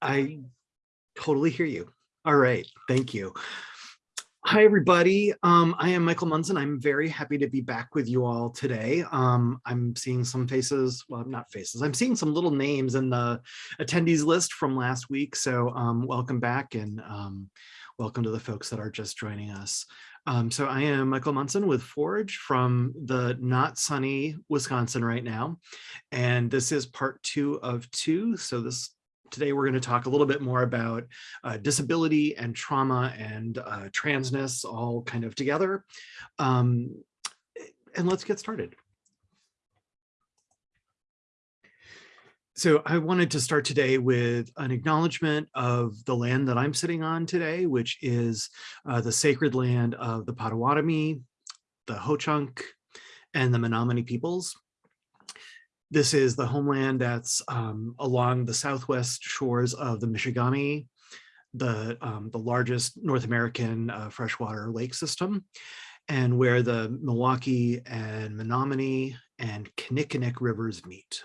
I totally hear you. All right, thank you. Hi, everybody. Um, I am Michael Munson. I'm very happy to be back with you all today. Um, I'm seeing some faces, well, not faces, I'm seeing some little names in the attendees list from last week. So um, welcome back and um, welcome to the folks that are just joining us. Um, so I am Michael Munson with Forge from the not sunny Wisconsin right now. And this is part two of two. So this today we're going to talk a little bit more about uh, disability and trauma and uh, transness all kind of together. Um, and let's get started. So I wanted to start today with an acknowledgement of the land that I'm sitting on today, which is uh, the sacred land of the Potawatomi, the Ho-Chunk, and the Menominee peoples. This is the homeland that's um, along the southwest shores of the Michigami, the, um, the largest North American uh, freshwater lake system, and where the Milwaukee and Menominee and Kinnickinnic rivers meet.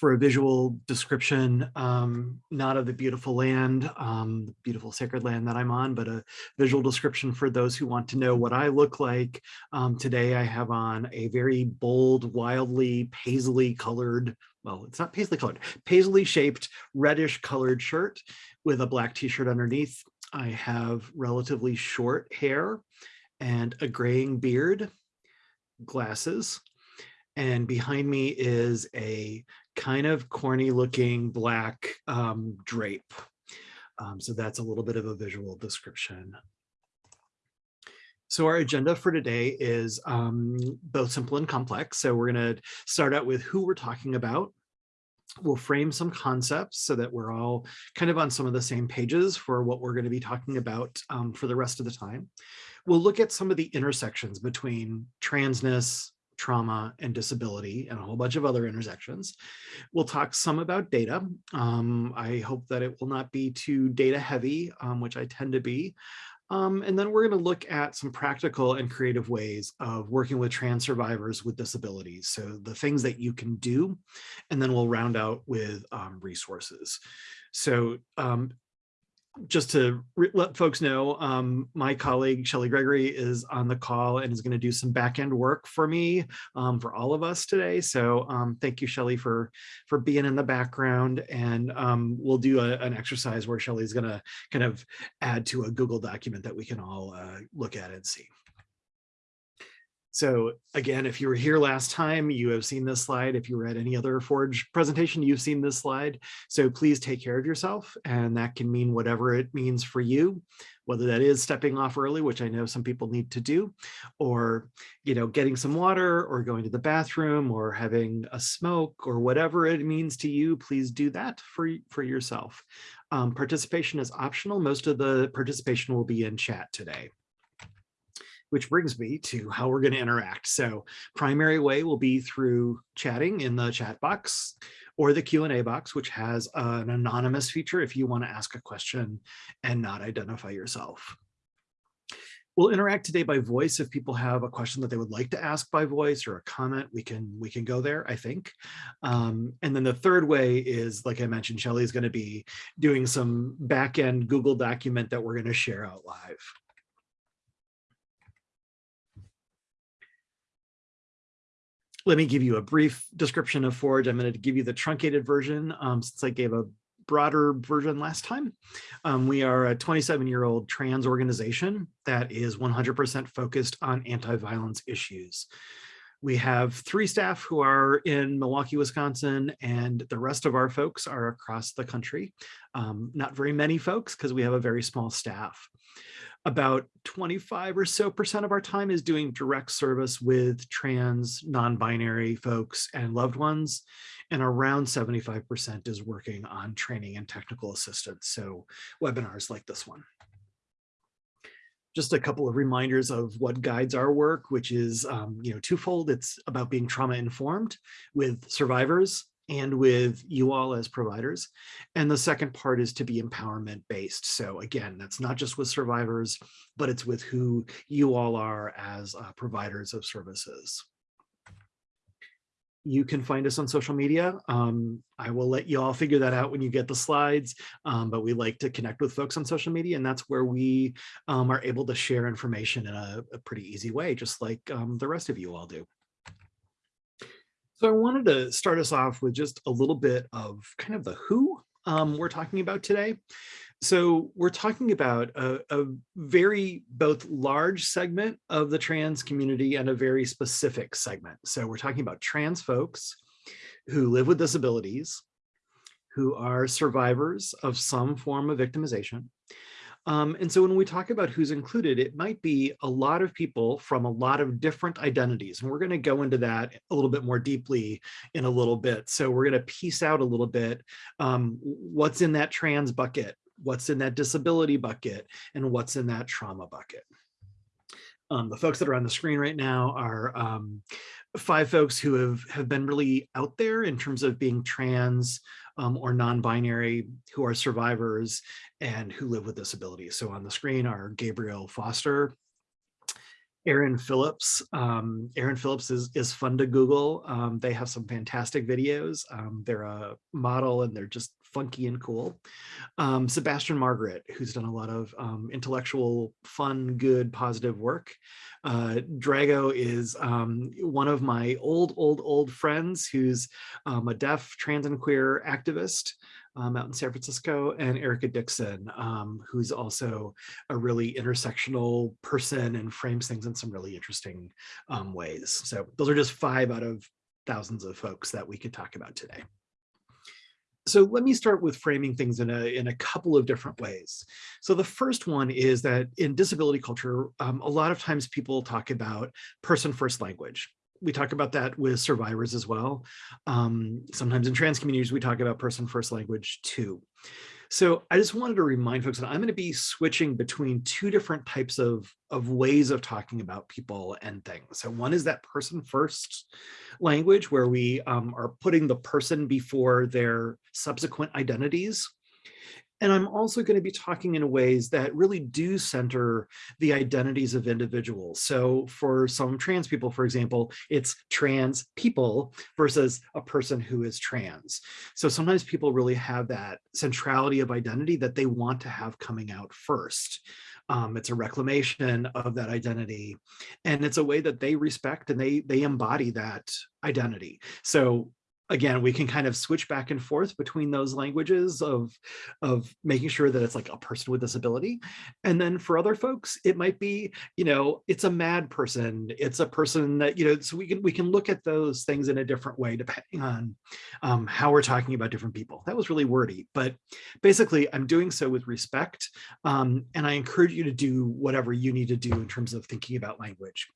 For a visual description, um, not of the beautiful land, um, the beautiful sacred land that I'm on, but a visual description for those who want to know what I look like. Um, today I have on a very bold, wildly paisley colored, well, it's not paisley colored, paisley shaped reddish colored shirt with a black t-shirt underneath. I have relatively short hair and a graying beard, glasses, and behind me is a kind of corny looking black um, drape. Um, so that's a little bit of a visual description. So our agenda for today is um, both simple and complex. So we're going to start out with who we're talking about. We'll frame some concepts so that we're all kind of on some of the same pages for what we're going to be talking about um, for the rest of the time. We'll look at some of the intersections between transness, trauma and disability and a whole bunch of other intersections. We'll talk some about data. Um, I hope that it will not be too data heavy, um, which I tend to be. Um, and then we're going to look at some practical and creative ways of working with trans survivors with disabilities. So the things that you can do, and then we'll round out with um, resources. So um, just to let folks know, um, my colleague Shelly Gregory is on the call and is going to do some back end work for me, um, for all of us today. So um, thank you, Shelly, for for being in the background. And um, we'll do a, an exercise where Shelly's going to kind of add to a Google document that we can all uh, look at and see. So again, if you were here last time, you have seen this slide. If you were at any other Forge presentation, you've seen this slide. So please take care of yourself. And that can mean whatever it means for you, whether that is stepping off early, which I know some people need to do, or you know, getting some water or going to the bathroom or having a smoke or whatever it means to you, please do that for, for yourself. Um, participation is optional. Most of the participation will be in chat today which brings me to how we're going to interact. So primary way will be through chatting in the chat box or the Q&A box, which has an anonymous feature if you want to ask a question and not identify yourself. We'll interact today by voice. If people have a question that they would like to ask by voice or a comment, we can we can go there, I think. Um, and then the third way is, like I mentioned, Shelly is going to be doing some back-end Google document that we're going to share out live. Let me give you a brief description of Forge. I'm going to give you the truncated version um, since I gave a broader version last time. Um, we are a 27 year old trans organization that is 100% focused on anti-violence issues. We have three staff who are in Milwaukee, Wisconsin, and the rest of our folks are across the country. Um, not very many folks because we have a very small staff about 25 or so percent of our time is doing direct service with trans, non-binary folks and loved ones. And around 75% is working on training and technical assistance. So webinars like this one. Just a couple of reminders of what guides our work, which is um, you know twofold. It's about being trauma informed with survivors and with you all as providers. And the second part is to be empowerment based. So again, that's not just with survivors, but it's with who you all are as uh, providers of services. you can find us on social media. Um, I will let you all figure that out when you get the slides, um, but we like to connect with folks on social media and that's where we um, are able to share information in a, a pretty easy way, just like um, the rest of you all do. So I wanted to start us off with just a little bit of kind of the who um, we're talking about today. So we're talking about a, a, very both large segment of the trans community and a very specific segment. So we're talking about trans folks who live with disabilities, who are survivors of some form of victimization. Um, and so when we talk about who's included, it might be a lot of people from a lot of different identities. And we're going to go into that a little bit more deeply in a little bit. So we're going to piece out a little bit um, what's in that trans bucket what's in that disability bucket and what's in that trauma bucket. Um, the folks that are on the screen right now are um, five folks who have, have been really out there in terms of being trans um, or non-binary, who are survivors and who live with disabilities. So on the screen are Gabriel Foster, Aaron Phillips. Um, Aaron Phillips is, is fun to Google. Um, they have some fantastic videos. Um, they're a model and they're just funky and cool. Um, Sebastian Margaret, who's done a lot of um, intellectual, fun, good, positive work. Uh, Drago is um, one of my old, old, old friends who's um, a deaf, trans and queer activist um, out in San Francisco, and Erica Dixon, um, who's also a really intersectional person and frames things in some really interesting um, ways. So those are just five out of thousands of folks that we could talk about today. So let me start with framing things in a, in a couple of different ways. So the first one is that in disability culture, um, a lot of times people talk about person first language. We talk about that with survivors as well. Um, sometimes in trans communities, we talk about person first language too. So I just wanted to remind folks that I'm going to be switching between two different types of, of ways of talking about people and things. So one is that person first language where we um, are putting the person before their subsequent identities. And I'm also going to be talking in ways that really do center the identities of individuals. So for some trans people, for example, it's trans people versus a person who is trans. So sometimes people really have that centrality of identity that they want to have coming out first. Um, it's a reclamation of that identity and it's a way that they respect and they they embody that identity so again, we can kind of switch back and forth between those languages of, of making sure that it's like a person with disability. And then for other folks, it might be, you know, it's a mad person. It's a person that, you know, so we can we can look at those things in a different way depending on um, how we're talking about different people. That was really wordy, but basically I'm doing so with respect. Um, and I encourage you to do whatever you need to do in terms of thinking about language.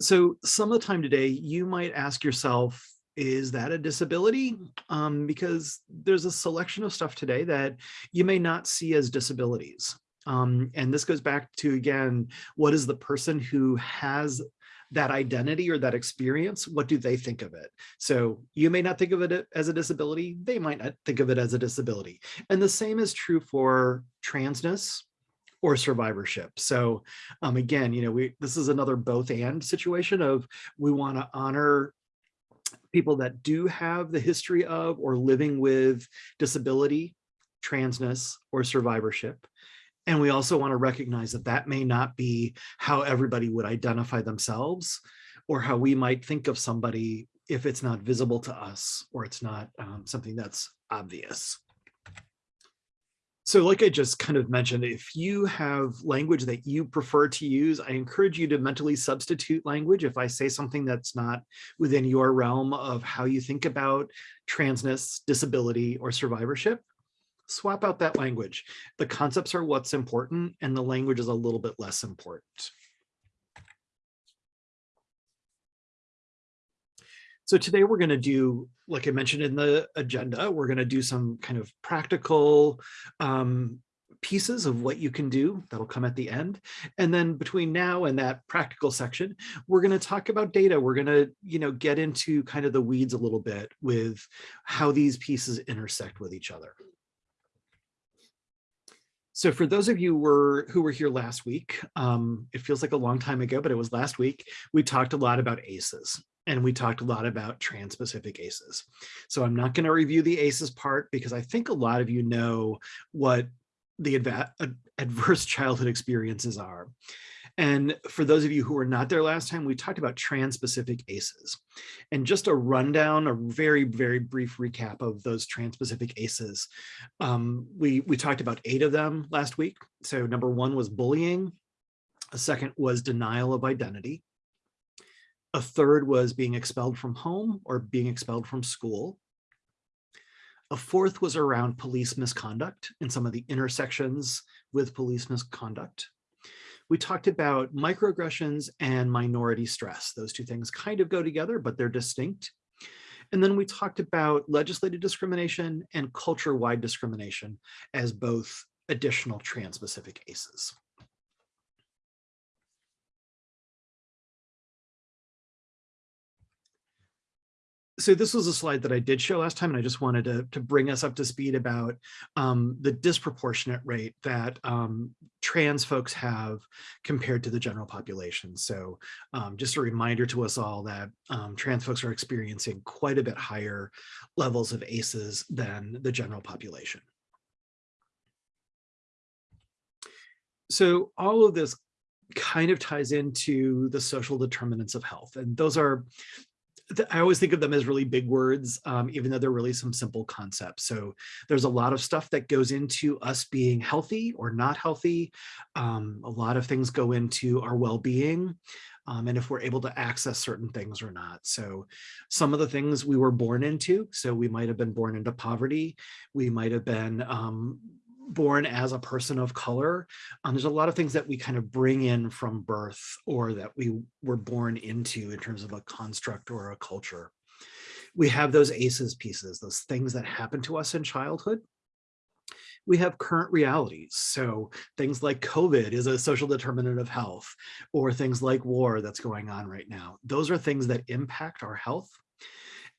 So some of the time today, you might ask yourself, is that a disability? Um, because there's a selection of stuff today that you may not see as disabilities. Um, and this goes back to, again, what is the person who has that identity or that experience, what do they think of it? So you may not think of it as a disability, they might not think of it as a disability. And the same is true for transness or survivorship. So um, again, you know, we this is another both and situation of we want to honor people that do have the history of or living with disability, transness, or survivorship. And we also want to recognize that that may not be how everybody would identify themselves or how we might think of somebody if it's not visible to us or it's not um, something that's obvious. So like I just kind of mentioned, if you have language that you prefer to use, I encourage you to mentally substitute language. If I say something that's not within your realm of how you think about transness, disability, or survivorship, swap out that language. The concepts are what's important and the language is a little bit less important. So today we're going to do, like I mentioned in the agenda, we're going to do some kind of practical um, pieces of what you can do that'll come at the end. And then between now and that practical section, we're going to talk about data. We're going to, you know, get into kind of the weeds a little bit with how these pieces intersect with each other. So for those of you were, who were here last week, um, it feels like a long time ago, but it was last week, we talked a lot about ACEs. And we talked a lot about trans-specific ACEs. So I'm not going to review the ACEs part because I think a lot of you know what the adverse childhood experiences are. And for those of you who were not there last time, we talked about trans-specific ACEs. And just a rundown, a very, very brief recap of those trans-specific ACEs. Um, we, we talked about eight of them last week. So number one was bullying. A second was denial of identity. A third was being expelled from home or being expelled from school. A fourth was around police misconduct and some of the intersections with police misconduct. We talked about microaggressions and minority stress. Those two things kind of go together, but they're distinct. And then we talked about legislative discrimination and culture-wide discrimination as both additional trans-specific ACEs. So this was a slide that I did show last time, and I just wanted to, to bring us up to speed about um, the disproportionate rate that um, trans folks have compared to the general population. So um, just a reminder to us all that um, trans folks are experiencing quite a bit higher levels of ACEs than the general population. So all of this kind of ties into the social determinants of health. And those are I always think of them as really big words, um, even though they're really some simple concepts. So there's a lot of stuff that goes into us being healthy or not healthy. Um, a lot of things go into our well-being um, and if we're able to access certain things or not. So some of the things we were born into, so we might have been born into poverty, we might have been um, born as a person of color. Um, there's a lot of things that we kind of bring in from birth or that we were born into in terms of a construct or a culture. We have those ACEs pieces, those things that happen to us in childhood. We have current realities. So things like COVID is a social determinant of health or things like war that's going on right now. Those are things that impact our health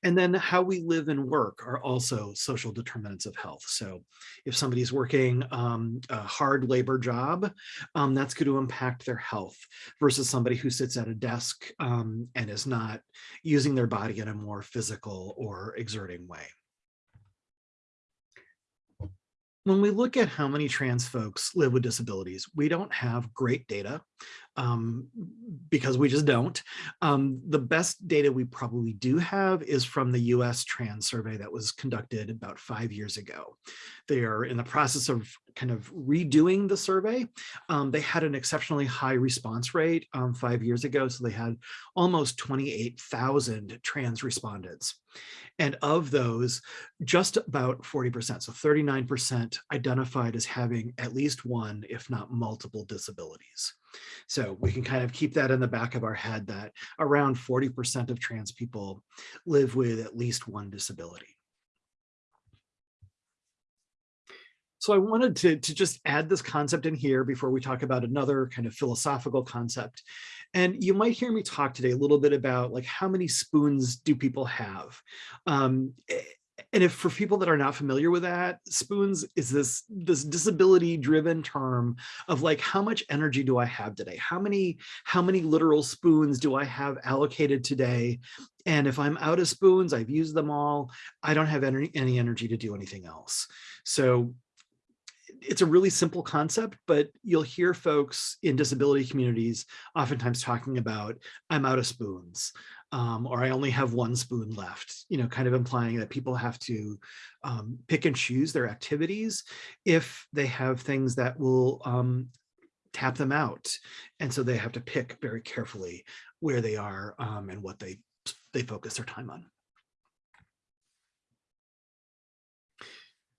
and then how we live and work are also social determinants of health. So if somebody's working um, a hard labor job, um, that's going to impact their health versus somebody who sits at a desk um, and is not using their body in a more physical or exerting way when we look at how many trans folks live with disabilities, we don't have great data um, because we just don't. Um, the best data we probably do have is from the US trans survey that was conducted about five years ago. They are in the process of kind of redoing the survey. Um, they had an exceptionally high response rate um, five years ago, so they had almost 28,000 trans respondents. And of those, just about 40%, so 39% identified as having at least one, if not multiple disabilities. So we can kind of keep that in the back of our head that around 40% of trans people live with at least one disability. So I wanted to, to just add this concept in here before we talk about another kind of philosophical concept. And you might hear me talk today a little bit about like how many spoons do people have? Um, and if for people that are not familiar with that, spoons is this, this disability driven term of like, how much energy do I have today? How many, how many literal spoons do I have allocated today? And if I'm out of spoons, I've used them all, I don't have any, any energy to do anything else. So it's a really simple concept, but you'll hear folks in disability communities oftentimes talking about, I'm out of spoons, um, or I only have one spoon left, you know, kind of implying that people have to um, pick and choose their activities if they have things that will um, tap them out. And so they have to pick very carefully where they are um, and what they, they focus their time on.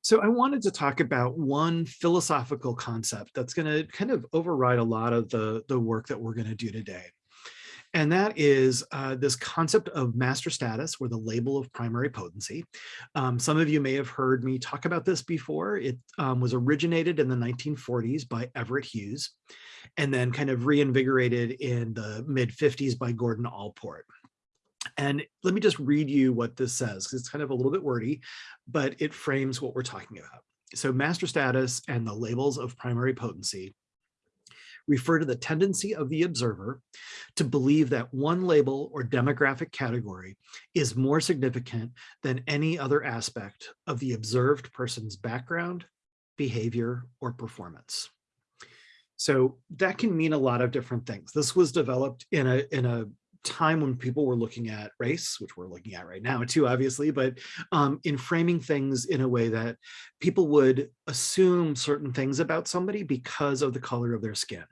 So I wanted to talk about one philosophical concept that's going to kind of override a lot of the, the work that we're going to do today. And that is uh, this concept of master status or the label of primary potency. Um, some of you may have heard me talk about this before. It um, was originated in the 1940s by Everett Hughes and then kind of reinvigorated in the mid 50s by Gordon Allport. And let me just read you what this says, because it's kind of a little bit wordy, but it frames what we're talking about. So master status and the labels of primary potency refer to the tendency of the observer to believe that one label or demographic category is more significant than any other aspect of the observed person's background, behavior, or performance. So that can mean a lot of different things. This was developed in a, in a time when people were looking at race, which we're looking at right now too, obviously, but um, in framing things in a way that people would assume certain things about somebody because of the color of their skin.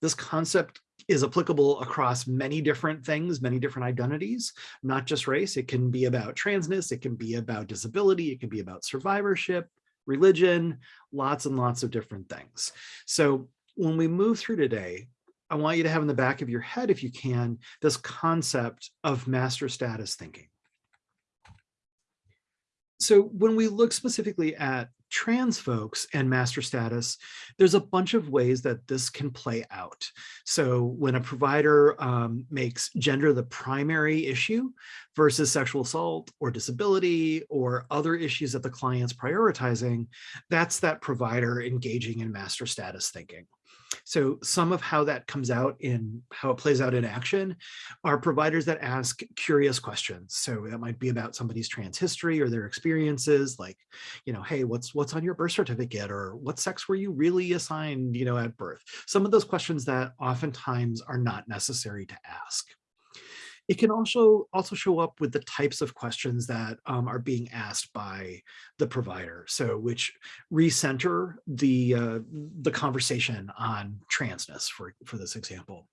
This concept is applicable across many different things, many different identities, not just race. It can be about transness, it can be about disability, it can be about survivorship, religion, lots and lots of different things. So when we move through today, I want you to have in the back of your head, if you can, this concept of master status thinking. So when we look specifically at trans folks and master status, there's a bunch of ways that this can play out. So when a provider um, makes gender the primary issue versus sexual assault or disability or other issues that the client's prioritizing, that's that provider engaging in master status thinking. So some of how that comes out in how it plays out in action are providers that ask curious questions. So that might be about somebody's trans history or their experiences like, you know, hey, what's what's on your birth certificate or what sex were you really assigned, you know, at birth? Some of those questions that oftentimes are not necessary to ask. It can also also show up with the types of questions that um, are being asked by the provider. So which recenter the uh, the conversation on transness for, for this example.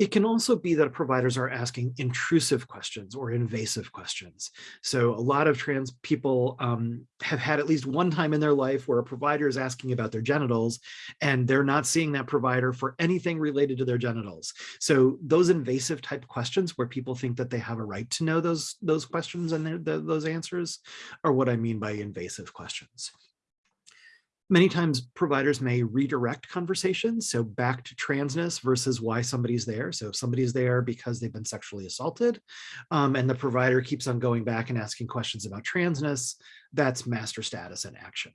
It can also be that providers are asking intrusive questions or invasive questions. So a lot of trans people um, have had at least one time in their life where a provider is asking about their genitals and they're not seeing that provider for anything related to their genitals. So those invasive type questions where people think that they have a right to know those, those questions and the, those answers are what I mean by invasive questions. Many times providers may redirect conversations, so back to transness versus why somebody's there. So if somebody's there because they've been sexually assaulted um, and the provider keeps on going back and asking questions about transness, that's master status in action.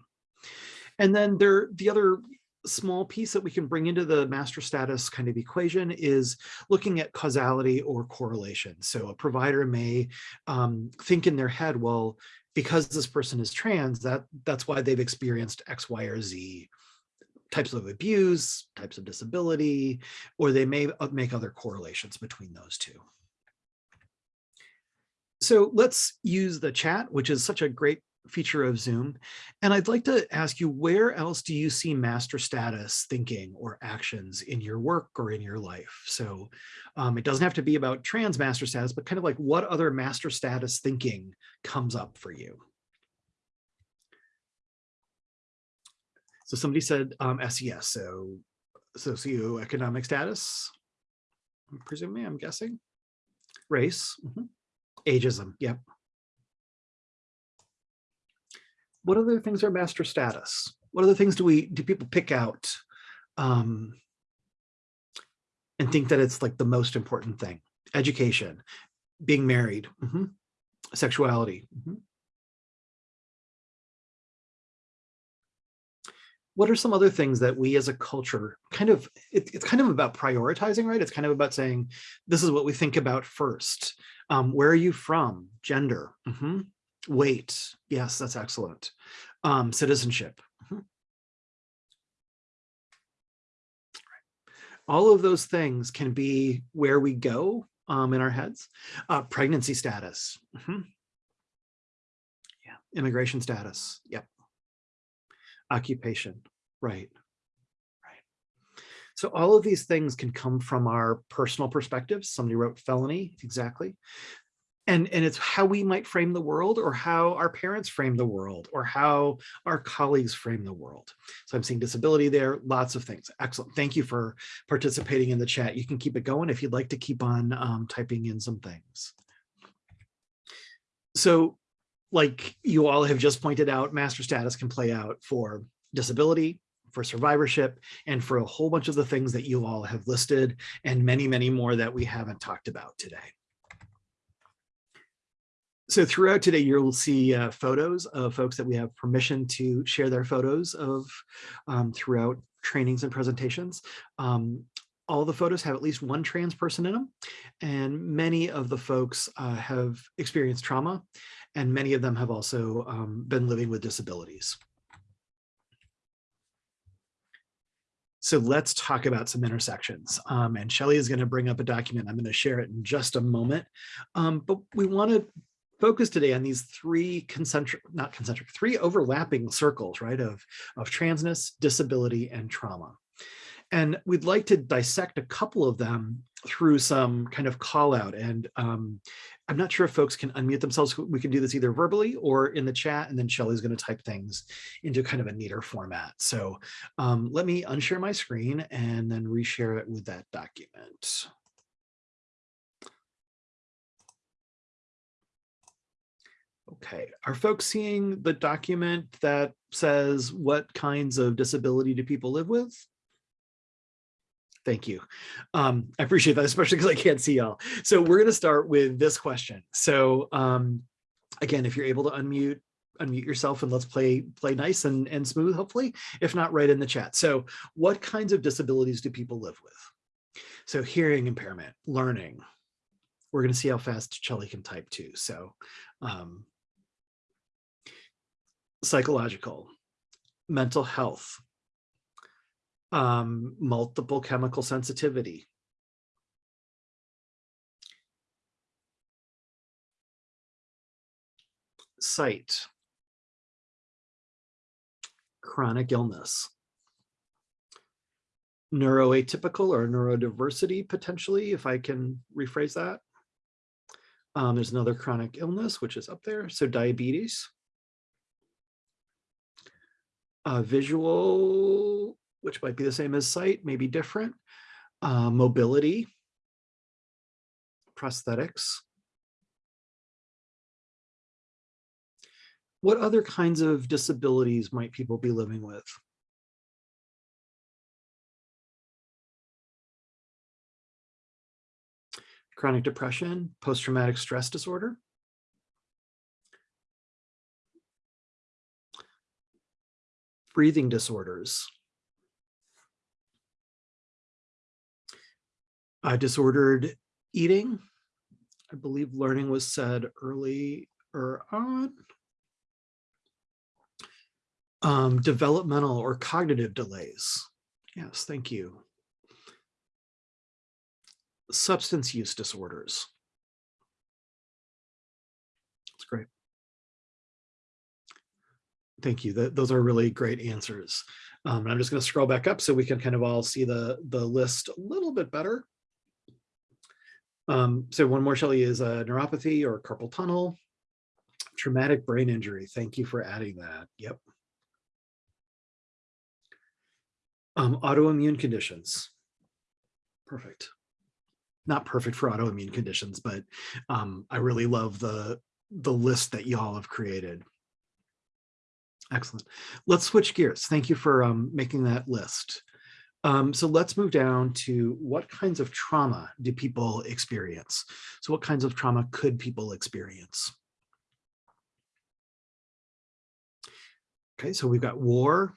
And then there, the other small piece that we can bring into the master status kind of equation is looking at causality or correlation. So a provider may um, think in their head, well, because this person is trans, that that's why they've experienced X, Y, or Z types of abuse, types of disability, or they may uh, make other correlations between those two. So let's use the chat, which is such a great feature of Zoom. And I'd like to ask you, where else do you see master status thinking or actions in your work or in your life? So um, it doesn't have to be about trans master status, but kind of like what other master status thinking comes up for you? So somebody said um, SES, so socioeconomic status, presumably, I'm guessing. Race, mm -hmm. ageism, yep. What other things are master status? What other things do we do people pick out um, and think that it's like the most important thing? Education, being married, mm -hmm. sexuality. Mm -hmm. What are some other things that we as a culture kind of, it, it's kind of about prioritizing, right? It's kind of about saying, this is what we think about first. Um, where are you from? Gender. Mm -hmm. Weight. Yes, that's excellent. Um, citizenship. Mm -hmm. All of those things can be where we go um, in our heads. Uh, pregnancy status. Mm -hmm. Yeah, immigration status. Yep. Occupation. Right. Right. So all of these things can come from our personal perspectives. Somebody wrote felony, exactly and and it's how we might frame the world or how our parents frame the world or how our colleagues frame the world. So i'm seeing disability there lots of things. Excellent. Thank you for participating in the chat. You can keep it going if you'd like to keep on um, typing in some things. So like you all have just pointed out master status can play out for disability for survivorship and for a whole bunch of the things that you all have listed and many many more that we haven't talked about today so throughout today, you'll see uh, photos of folks that we have permission to share their photos of um, throughout trainings and presentations. Um, all the photos have at least one trans person in them, and many of the folks uh, have experienced trauma, and many of them have also um, been living with disabilities. So let's talk about some intersections. Um, and Shelly is going to bring up a document. I'm going to share it in just a moment. Um, but we want to focus today on these three concentric, not concentric, three overlapping circles, right, of, of transness, disability, and trauma. And we'd like to dissect a couple of them through some kind of call out. And um, I'm not sure if folks can unmute themselves. We can do this either verbally or in the chat, and then Shelly's going to type things into kind of a neater format. So um, let me unshare my screen and then reshare it with that document. Okay, are folks seeing the document that says what kinds of disability do people live with? Thank you. Um, I appreciate that, especially because I can't see y'all. So we're going to start with this question. So um, again, if you're able to unmute, unmute yourself and let's play play nice and, and smooth, hopefully, if not right in the chat. So what kinds of disabilities do people live with? So hearing impairment, learning. We're going to see how fast Shelly can type too. So um, psychological, mental health, um, multiple chemical sensitivity. Sight, chronic illness, neuroatypical or neurodiversity potentially, if I can rephrase that. Um, there's another chronic illness, which is up there. So diabetes, uh, visual which might be the same as sight, maybe different, uh, mobility, prosthetics. What other kinds of disabilities might people be living with? Chronic depression, post-traumatic stress disorder. Breathing disorders, uh, disordered eating. I believe learning was said early or on. Um, developmental or cognitive delays. Yes, thank you. Substance use disorders. That's great. Thank you. That, those are really great answers. Um, I'm just going to scroll back up so we can kind of all see the, the list a little bit better. Um, so one more, Shelley, is a neuropathy or carpal tunnel, traumatic brain injury. Thank you for adding that. Yep. Um, autoimmune conditions. Perfect. Not perfect for autoimmune conditions, but um, I really love the, the list that y'all have created. Excellent. Let's switch gears. Thank you for um, making that list. Um, so let's move down to what kinds of trauma do people experience? So what kinds of trauma could people experience? Okay, so we've got war,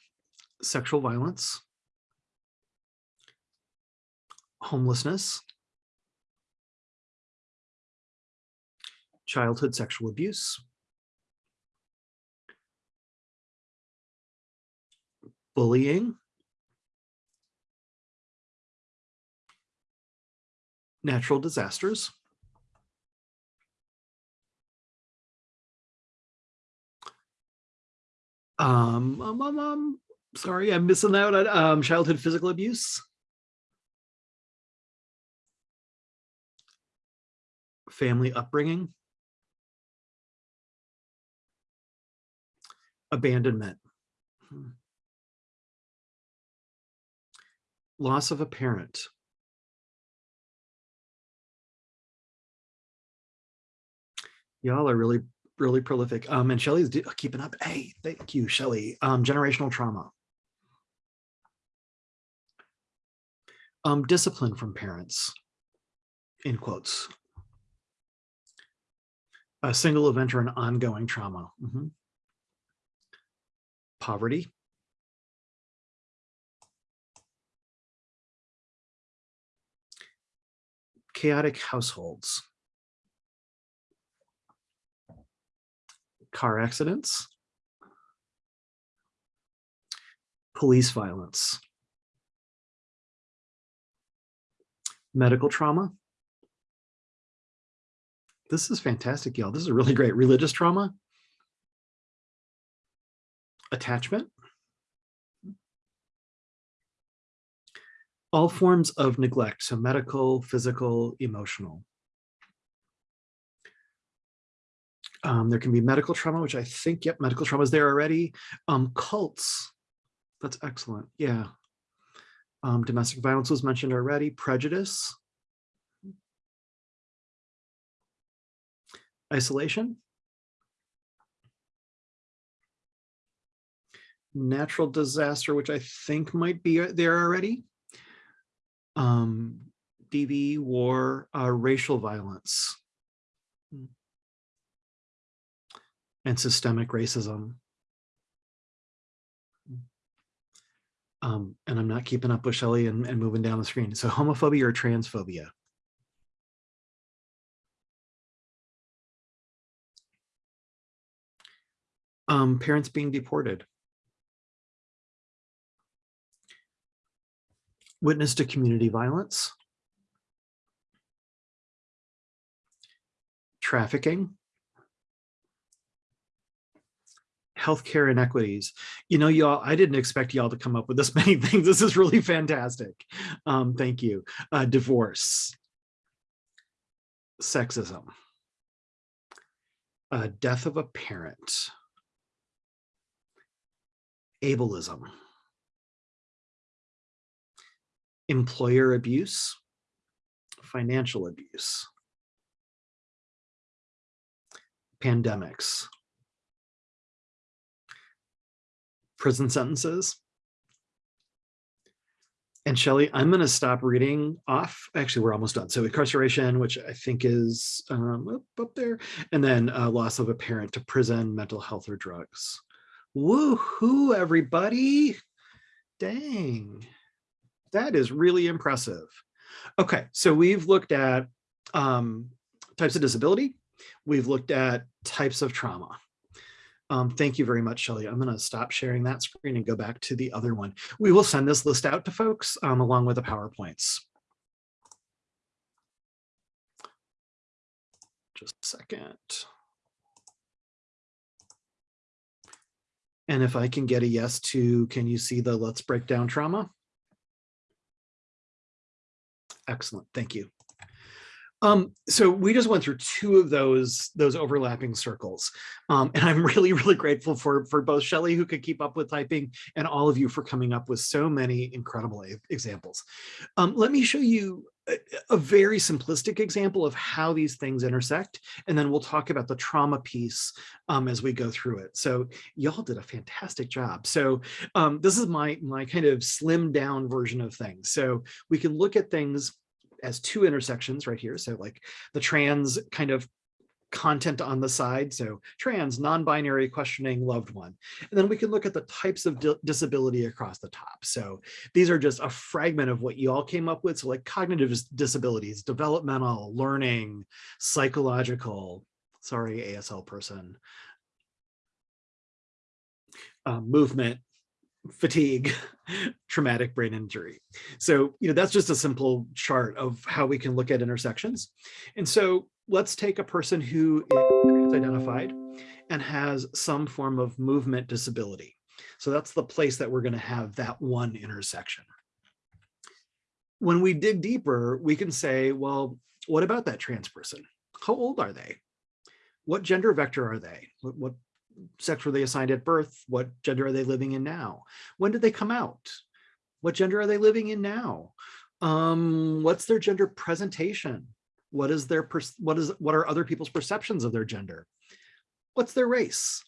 sexual violence, homelessness, childhood sexual abuse, bullying, natural disasters. Um, um, um, um, sorry, I'm missing out on um, childhood physical abuse. Family upbringing. Abandonment. Hmm. Loss of a parent. Y'all are really, really prolific. Um, and Shelly's keeping up. Hey, thank you, Shelly. Um, generational trauma. Um, discipline from parents, in quotes. A single event or an ongoing trauma. Mhm. Poverty. Chaotic households. Car accidents. Police violence. Medical trauma. This is fantastic, y'all. This is a really great. Religious trauma. Attachment. All forms of neglect, so medical, physical, emotional. Um, there can be medical trauma, which I think, yep, medical trauma is there already. Um, cults, that's excellent, yeah. Um, domestic violence was mentioned already, prejudice. Isolation. Natural disaster, which I think might be uh, there already. Um, DV, war, uh, racial violence. And systemic racism. Um, and I'm not keeping up with Shelley and, and moving down the screen. So homophobia or transphobia. Um, parents being deported. Witness to community violence. Trafficking. healthcare inequities. You know, y'all, I didn't expect y'all to come up with this many things. This is really fantastic. Um, thank you. Uh, divorce, sexism, uh, death of a parent, ableism, employer abuse, financial abuse, pandemics, prison sentences. And Shelly, I'm going to stop reading off. Actually, we're almost done. So incarceration, which I think is um, up, up there, and then uh, loss of a parent to prison, mental health or drugs. Woohoo, everybody. Dang, that is really impressive. Okay, so we've looked at um, types of disability. We've looked at types of trauma. Um, thank you very much, Shelley. I'm going to stop sharing that screen and go back to the other one. We will send this list out to folks um, along with the PowerPoints. Just a second. And if I can get a yes to, can you see the let's break down trauma? Excellent, thank you. Um, so we just went through two of those those overlapping circles. Um, and I'm really, really grateful for, for both Shelley who could keep up with typing and all of you for coming up with so many incredible examples. Um, let me show you a, very simplistic example of how these things intersect, and then we'll talk about the trauma piece um, as we go through it. So y'all did a fantastic job. So um, this is my, my kind of slimmed down version of things. So we can look at things as two intersections right here. So like the trans kind of content on the side. So trans, non-binary, questioning, loved one. And then we can look at the types of di disability across the top. So these are just a fragment of what you all came up with. So like cognitive disabilities, developmental, learning, psychological, sorry, ASL person, uh, movement, fatigue, traumatic brain injury. So, you know, that's just a simple chart of how we can look at intersections. And so let's take a person who is identified and has some form of movement disability. So that's the place that we're going to have that one intersection. When we dig deeper, we can say, well, what about that trans person? How old are they? What gender vector are they? What, what sex were they assigned at birth? What gender are they living in now? When did they come out? What gender are they living in now? Um, what's their gender presentation? What is their what is what are other people's perceptions of their gender? What's their race?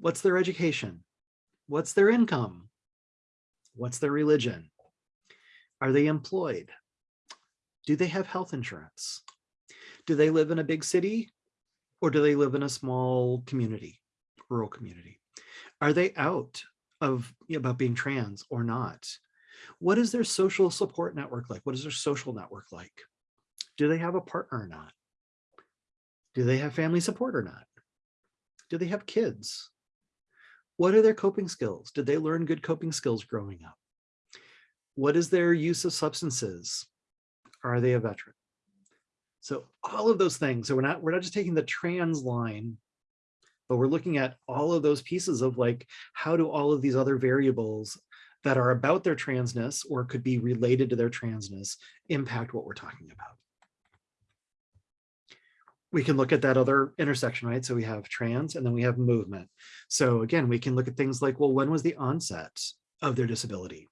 What's their education? What's their income? What's their religion? Are they employed? Do they have health insurance? Do they live in a big city Or do they live in a small community, rural community? Are they out of about being trans or not? What is their social support network like? What is their social network like? Do they have a partner or not? Do they have family support or not? Do they have kids? What are their coping skills? Did they learn good coping skills growing up? What is their use of substances? Are they a veteran? So all of those things. So we're not we're not just taking the trans line, but we're looking at all of those pieces of like how do all of these other variables that are about their transness or could be related to their transness impact what we're talking about. We can look at that other intersection, right? So we have trans and then we have movement. So again, we can look at things like, well, when was the onset of their disability?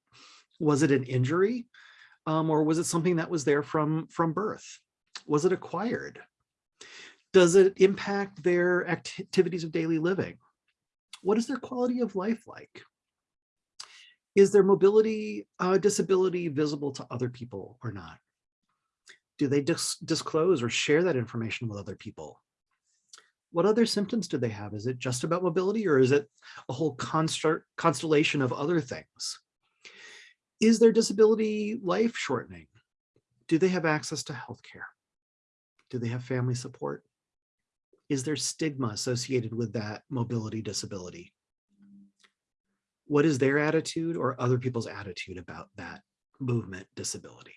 Was it an injury? Um, or was it something that was there from, from birth? Was it acquired? Does it impact their activities of daily living? What is their quality of life like? Is their mobility uh, disability visible to other people or not? Do they dis disclose or share that information with other people? What other symptoms do they have? Is it just about mobility or is it a whole constellation of other things? Is their disability life shortening? Do they have access to healthcare? Do they have family support? Is there stigma associated with that mobility disability? What is their attitude or other people's attitude about that movement disability?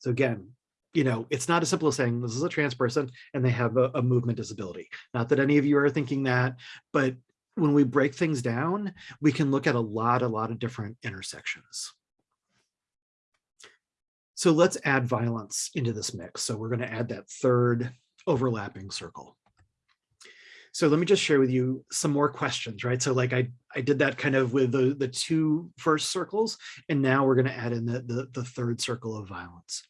So again, you know, it's not as simple as saying this is a trans person and they have a, a movement disability. Not that any of you are thinking that, but when we break things down, we can look at a lot, a lot of different intersections. So let's add violence into this mix. So we're going to add that third overlapping circle. So let me just share with you some more questions, right? So like I, I did that kind of with the, the two first circles, and now we're going to add in the, the, the third circle of violence.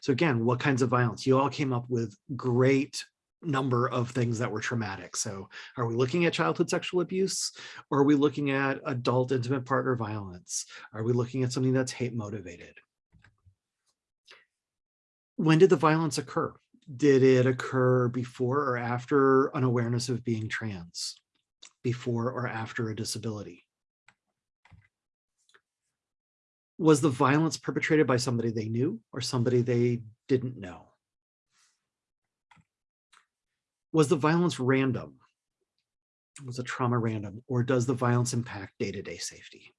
So again, what kinds of violence? You all came up with great number of things that were traumatic. So are we looking at childhood sexual abuse? Or are we looking at adult intimate partner violence? Are we looking at something that's hate motivated? when did the violence occur? Did it occur before or after an awareness of being trans? Before or after a disability? Was the violence perpetrated by somebody they knew or somebody they didn't know? Was the violence random? Was the trauma random or does the violence impact day-to-day -day safety?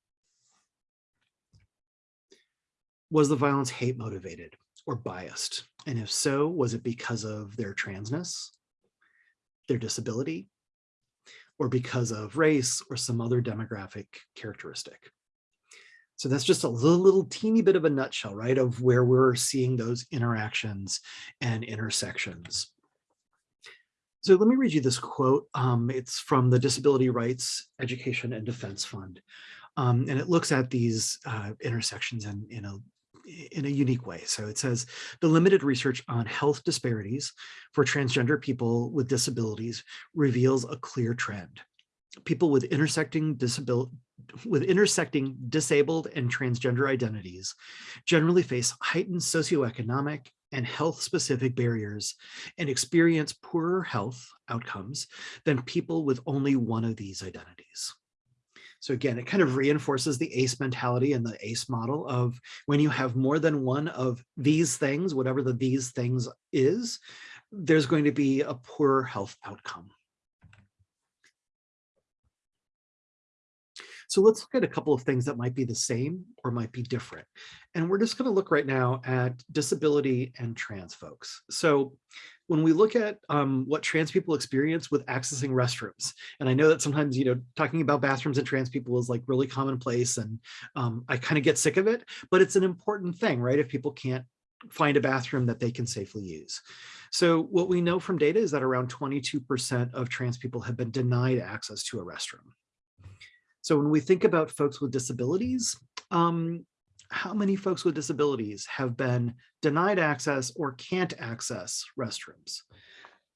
Was the violence hate motivated? or biased? And if so, was it because of their transness, their disability, or because of race or some other demographic characteristic? So that's just a little, little teeny bit of a nutshell, right, of where we're seeing those interactions and intersections. So let me read you this quote. Um, it's from the Disability Rights Education and Defense Fund. Um, and it looks at these uh, intersections in, in a in a unique way. So it says the limited research on health disparities for transgender people with disabilities reveals a clear trend. People with intersecting disability with intersecting disabled and transgender identities generally face heightened socioeconomic and health specific barriers and experience poorer health outcomes than people with only one of these identities. So again, it kind of reinforces the ACE mentality and the ACE model of when you have more than one of these things, whatever the these things is, there's going to be a poorer health outcome. So let's look at a couple of things that might be the same or might be different. And we're just going to look right now at disability and trans folks. So when we look at um, what trans people experience with accessing restrooms, and I know that sometimes, you know, talking about bathrooms and trans people is like really commonplace and um, I kind of get sick of it, but it's an important thing, right? If people can't find a bathroom that they can safely use. So what we know from data is that around 22% of trans people have been denied access to a restroom. So when we think about folks with disabilities, um, how many folks with disabilities have been denied access or can't access restrooms?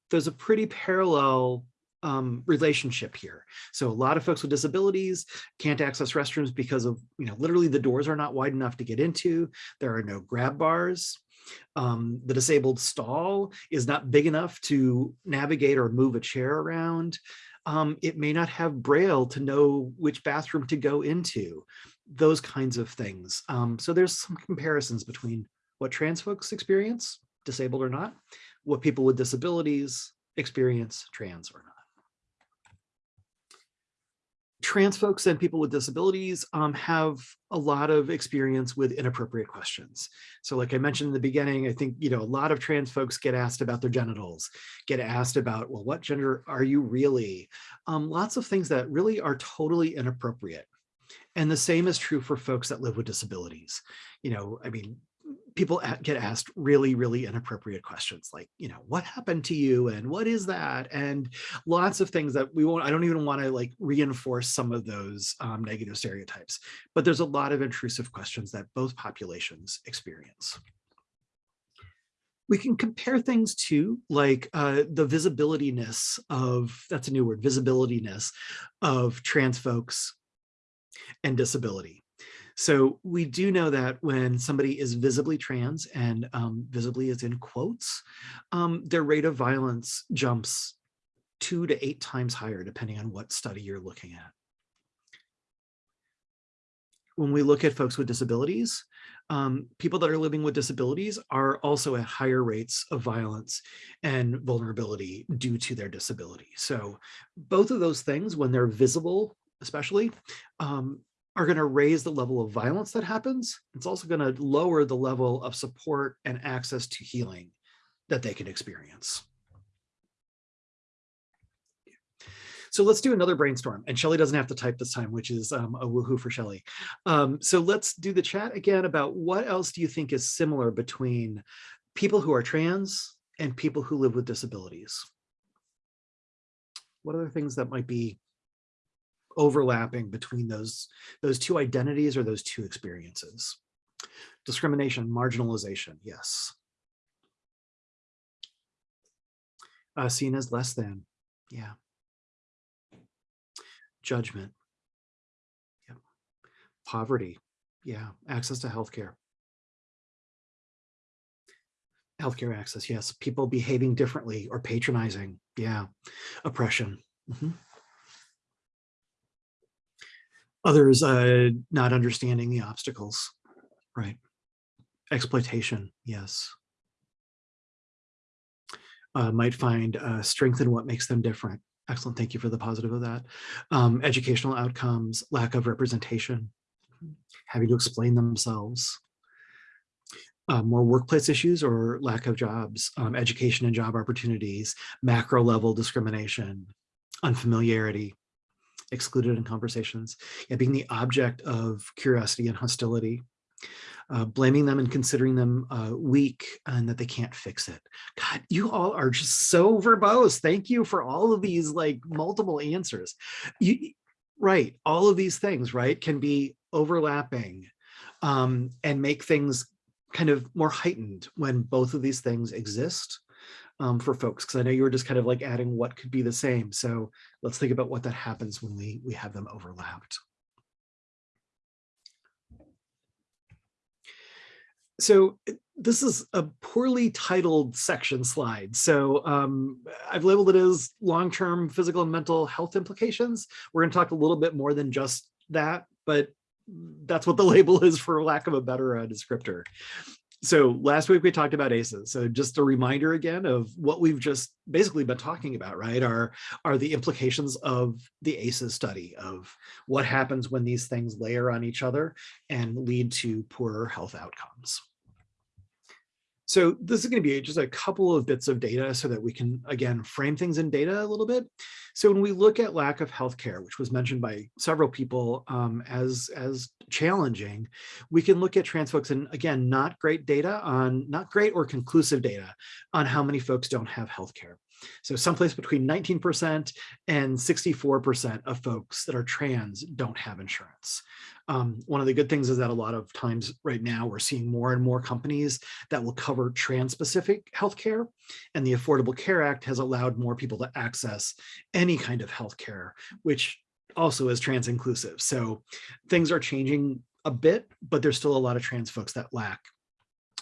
There's a pretty parallel um, relationship here. So a lot of folks with disabilities can't access restrooms because of, you know, literally the doors are not wide enough to get into. There are no grab bars. Um, the disabled stall is not big enough to navigate or move a chair around. Um, it may not have braille to know which bathroom to go into, those kinds of things. Um, so there's some comparisons between what trans folks experience, disabled or not, what people with disabilities experience, trans or not trans folks and people with disabilities um, have a lot of experience with inappropriate questions. So like I mentioned in the beginning, I think, you know, a lot of trans folks get asked about their genitals, get asked about, well, what gender are you really? Um, lots of things that really are totally inappropriate. And the same is true for folks that live with disabilities. You know, I mean, people get asked really, really inappropriate questions like, you know, what happened to you and what is that? And lots of things that we won't, I don't even want to like reinforce some of those um, negative stereotypes, but there's a lot of intrusive questions that both populations experience. We can compare things to like uh, the visibilityness of, that's a new word, visibilityness of trans folks and disability. So we do know that when somebody is visibly trans and um, visibly is in quotes, um, their rate of violence jumps two to eight times higher, depending on what study you're looking at. When we look at folks with disabilities, um, people that are living with disabilities are also at higher rates of violence and vulnerability due to their disability. So both of those things, when they're visible, especially, um, are going to raise the level of violence that happens. It's also going to lower the level of support and access to healing that they can experience. So let's do another brainstorm. And Shelly doesn't have to type this time, which is um, a woohoo for Shelly. Um, so let's do the chat again about what else do you think is similar between people who are trans and people who live with disabilities? What other things that might be overlapping between those, those two identities or those two experiences. Discrimination, marginalization, yes. Uh, seen as less than, yeah. Judgment, yeah. Poverty, yeah. Access to healthcare. Healthcare access, yes. People behaving differently or patronizing, yeah. Oppression. Mm -hmm. Others uh, not understanding the obstacles, right? Exploitation, yes. Uh, might find uh, strength in what makes them different. Excellent, thank you for the positive of that. Um, educational outcomes, lack of representation, having to explain themselves, uh, more workplace issues or lack of jobs, um, education and job opportunities, macro level discrimination, unfamiliarity, excluded in conversations, yeah, being the object of curiosity and hostility, uh, blaming them and considering them uh, weak and that they can't fix it. God, you all are just so verbose. Thank you for all of these like multiple answers. You, right, all of these things, right, can be overlapping um, and make things kind of more heightened when both of these things exist um, for folks, because I know you were just kind of like adding what could be the same. So let's think about what that happens when we, we have them overlapped. So this is a poorly titled section slide. So um, I've labeled it as long-term physical and mental health implications. We're going to talk a little bit more than just that, but that's what the label is for lack of a better uh, descriptor so last week we talked about ACEs. So just a reminder again of what we've just basically been talking about, right? Are, are the implications of the ACEs study of what happens when these things layer on each other and lead to poorer health outcomes. So this is going to be just a couple of bits of data so that we can, again, frame things in data a little bit. So when we look at lack of healthcare, which was mentioned by several people um, as, as challenging, we can look at trans folks and again, not great data on, not great or conclusive data on how many folks don't have healthcare. So someplace between 19% and 64% of folks that are trans don't have insurance. Um, one of the good things is that a lot of times right now we're seeing more and more companies that will cover trans-specific healthcare, and the Affordable Care Act has allowed more people to access any kind of healthcare, which also is trans inclusive. So things are changing a bit, but there's still a lot of trans folks that lack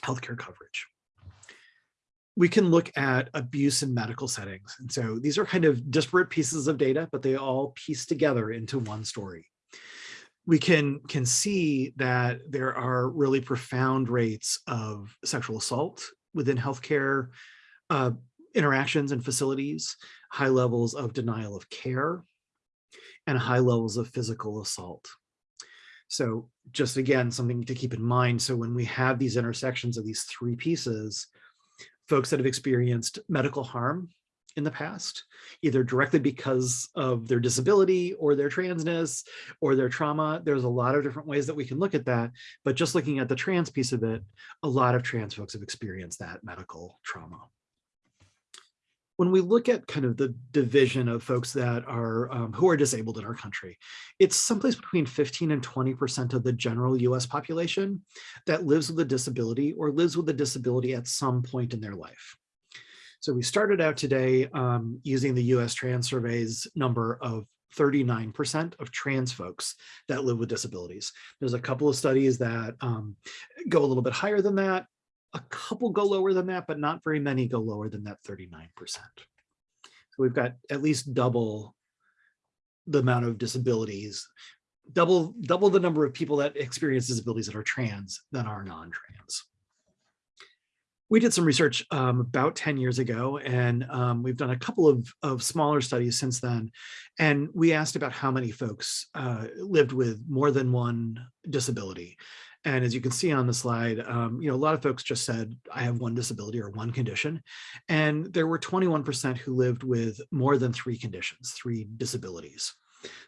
healthcare coverage. We can look at abuse in medical settings. And so these are kind of disparate pieces of data, but they all piece together into one story. We can, can see that there are really profound rates of sexual assault within healthcare uh, interactions and facilities, high levels of denial of care, and high levels of physical assault. So just again, something to keep in mind. So when we have these intersections of these three pieces, folks that have experienced medical harm in the past, either directly because of their disability or their transness or their trauma. There's a lot of different ways that we can look at that, but just looking at the trans piece of it, a lot of trans folks have experienced that medical trauma when we look at kind of the division of folks that are um, who are disabled in our country, it's someplace between 15 and 20% of the general US population that lives with a disability or lives with a disability at some point in their life. So we started out today um, using the US Trans Survey's number of 39% of trans folks that live with disabilities. There's a couple of studies that um, go a little bit higher than that a couple go lower than that, but not very many go lower than that 39%. So we've got at least double the amount of disabilities, double, double the number of people that experience disabilities that are trans than are non-trans. We did some research um, about 10 years ago, and um, we've done a couple of, of smaller studies since then. And we asked about how many folks uh, lived with more than one disability. And as you can see on the slide, um, you know, a lot of folks just said, I have one disability or one condition. And there were 21% who lived with more than three conditions, three disabilities.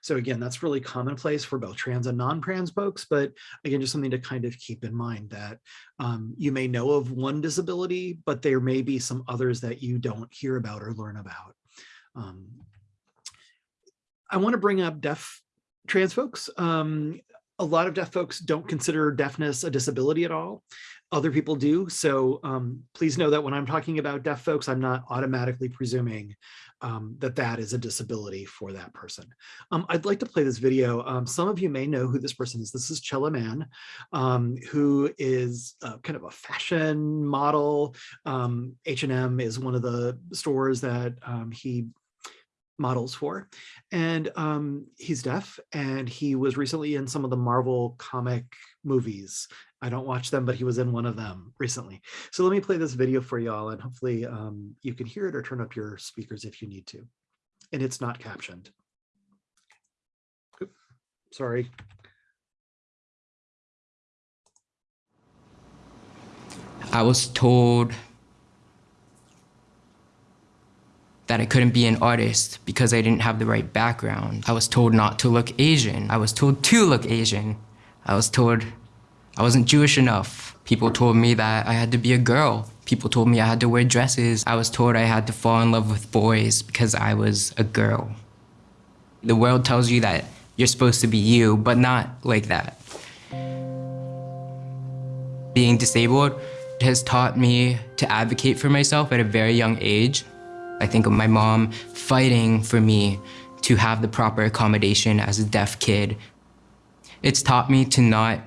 So again, that's really commonplace for both trans and non-trans folks, but again, just something to kind of keep in mind that um, you may know of one disability, but there may be some others that you don't hear about or learn about. Um, I want to bring up deaf trans folks. Um, a lot of deaf folks don't consider deafness a disability at all. Other people do. So um, please know that when I'm talking about deaf folks, I'm not automatically presuming um, that that is a disability for that person. Um, I'd like to play this video. Um, some of you may know who this person is. This is Chella Mann, um, who is uh, kind of a fashion model. H&M is one of the stores that he models for. And um, he's deaf and he was recently in some of the Marvel comic movies. I don't watch them, but he was in one of them recently. So let me play this video for y'all and hopefully um, you can hear it or turn up your speakers if you need to. And it's not captioned. Sorry. I was told that I couldn't be an artist because I didn't have the right background. I was told not to look Asian. I was told to look Asian. I was told I wasn't Jewish enough. People told me that I had to be a girl. People told me I had to wear dresses. I was told I had to fall in love with boys because I was a girl. The world tells you that you're supposed to be you, but not like that. Being disabled has taught me to advocate for myself at a very young age. I think of my mom fighting for me to have the proper accommodation as a deaf kid. It's taught me to not,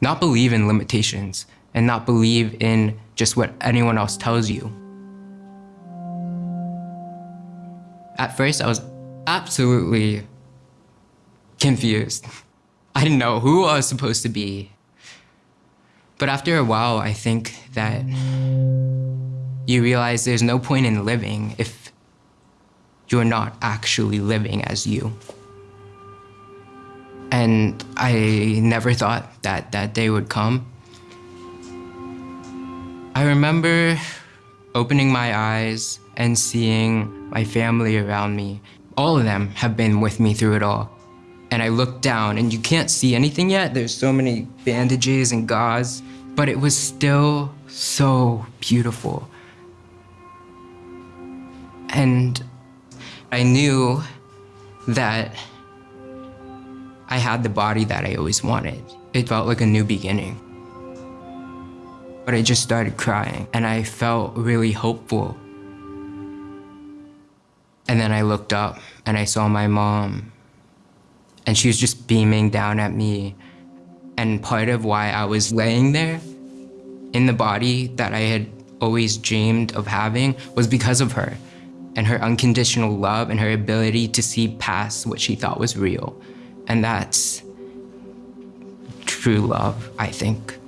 not believe in limitations and not believe in just what anyone else tells you. At first, I was absolutely confused. I didn't know who I was supposed to be. But after a while, I think that you realize there's no point in living if you're not actually living as you. And I never thought that that day would come. I remember opening my eyes and seeing my family around me. All of them have been with me through it all. And I looked down and you can't see anything yet. There's so many bandages and gauze, but it was still so beautiful. And I knew that I had the body that I always wanted. It felt like a new beginning. But I just started crying and I felt really hopeful. And then I looked up and I saw my mom and she was just beaming down at me. And part of why I was laying there in the body that I had always dreamed of having was because of her and her unconditional love and her ability to see past what she thought was real. And that's true love, I think.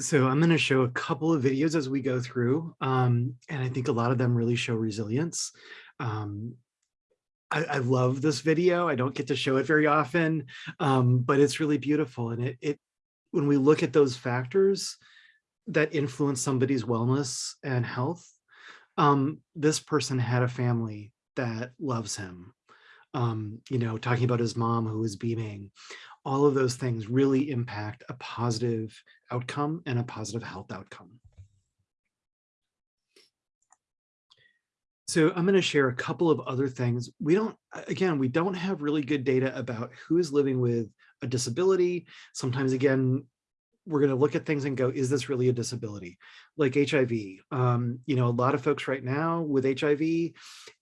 So I'm going to show a couple of videos as we go through, um, and I think a lot of them really show resilience. Um, I, I, love this video. I don't get to show it very often, um, but it's really beautiful. And it, it, when we look at those factors that influence somebody's wellness and health, um, this person had a family that loves him. Um, you know, talking about his mom who was beaming, all of those things really impact a positive outcome and a positive health outcome. So I'm going to share a couple of other things. We don't, again, we don't have really good data about who is living with a disability. Sometimes, again, we're going to look at things and go, is this really a disability? Like HIV, um, you know, a lot of folks right now with HIV,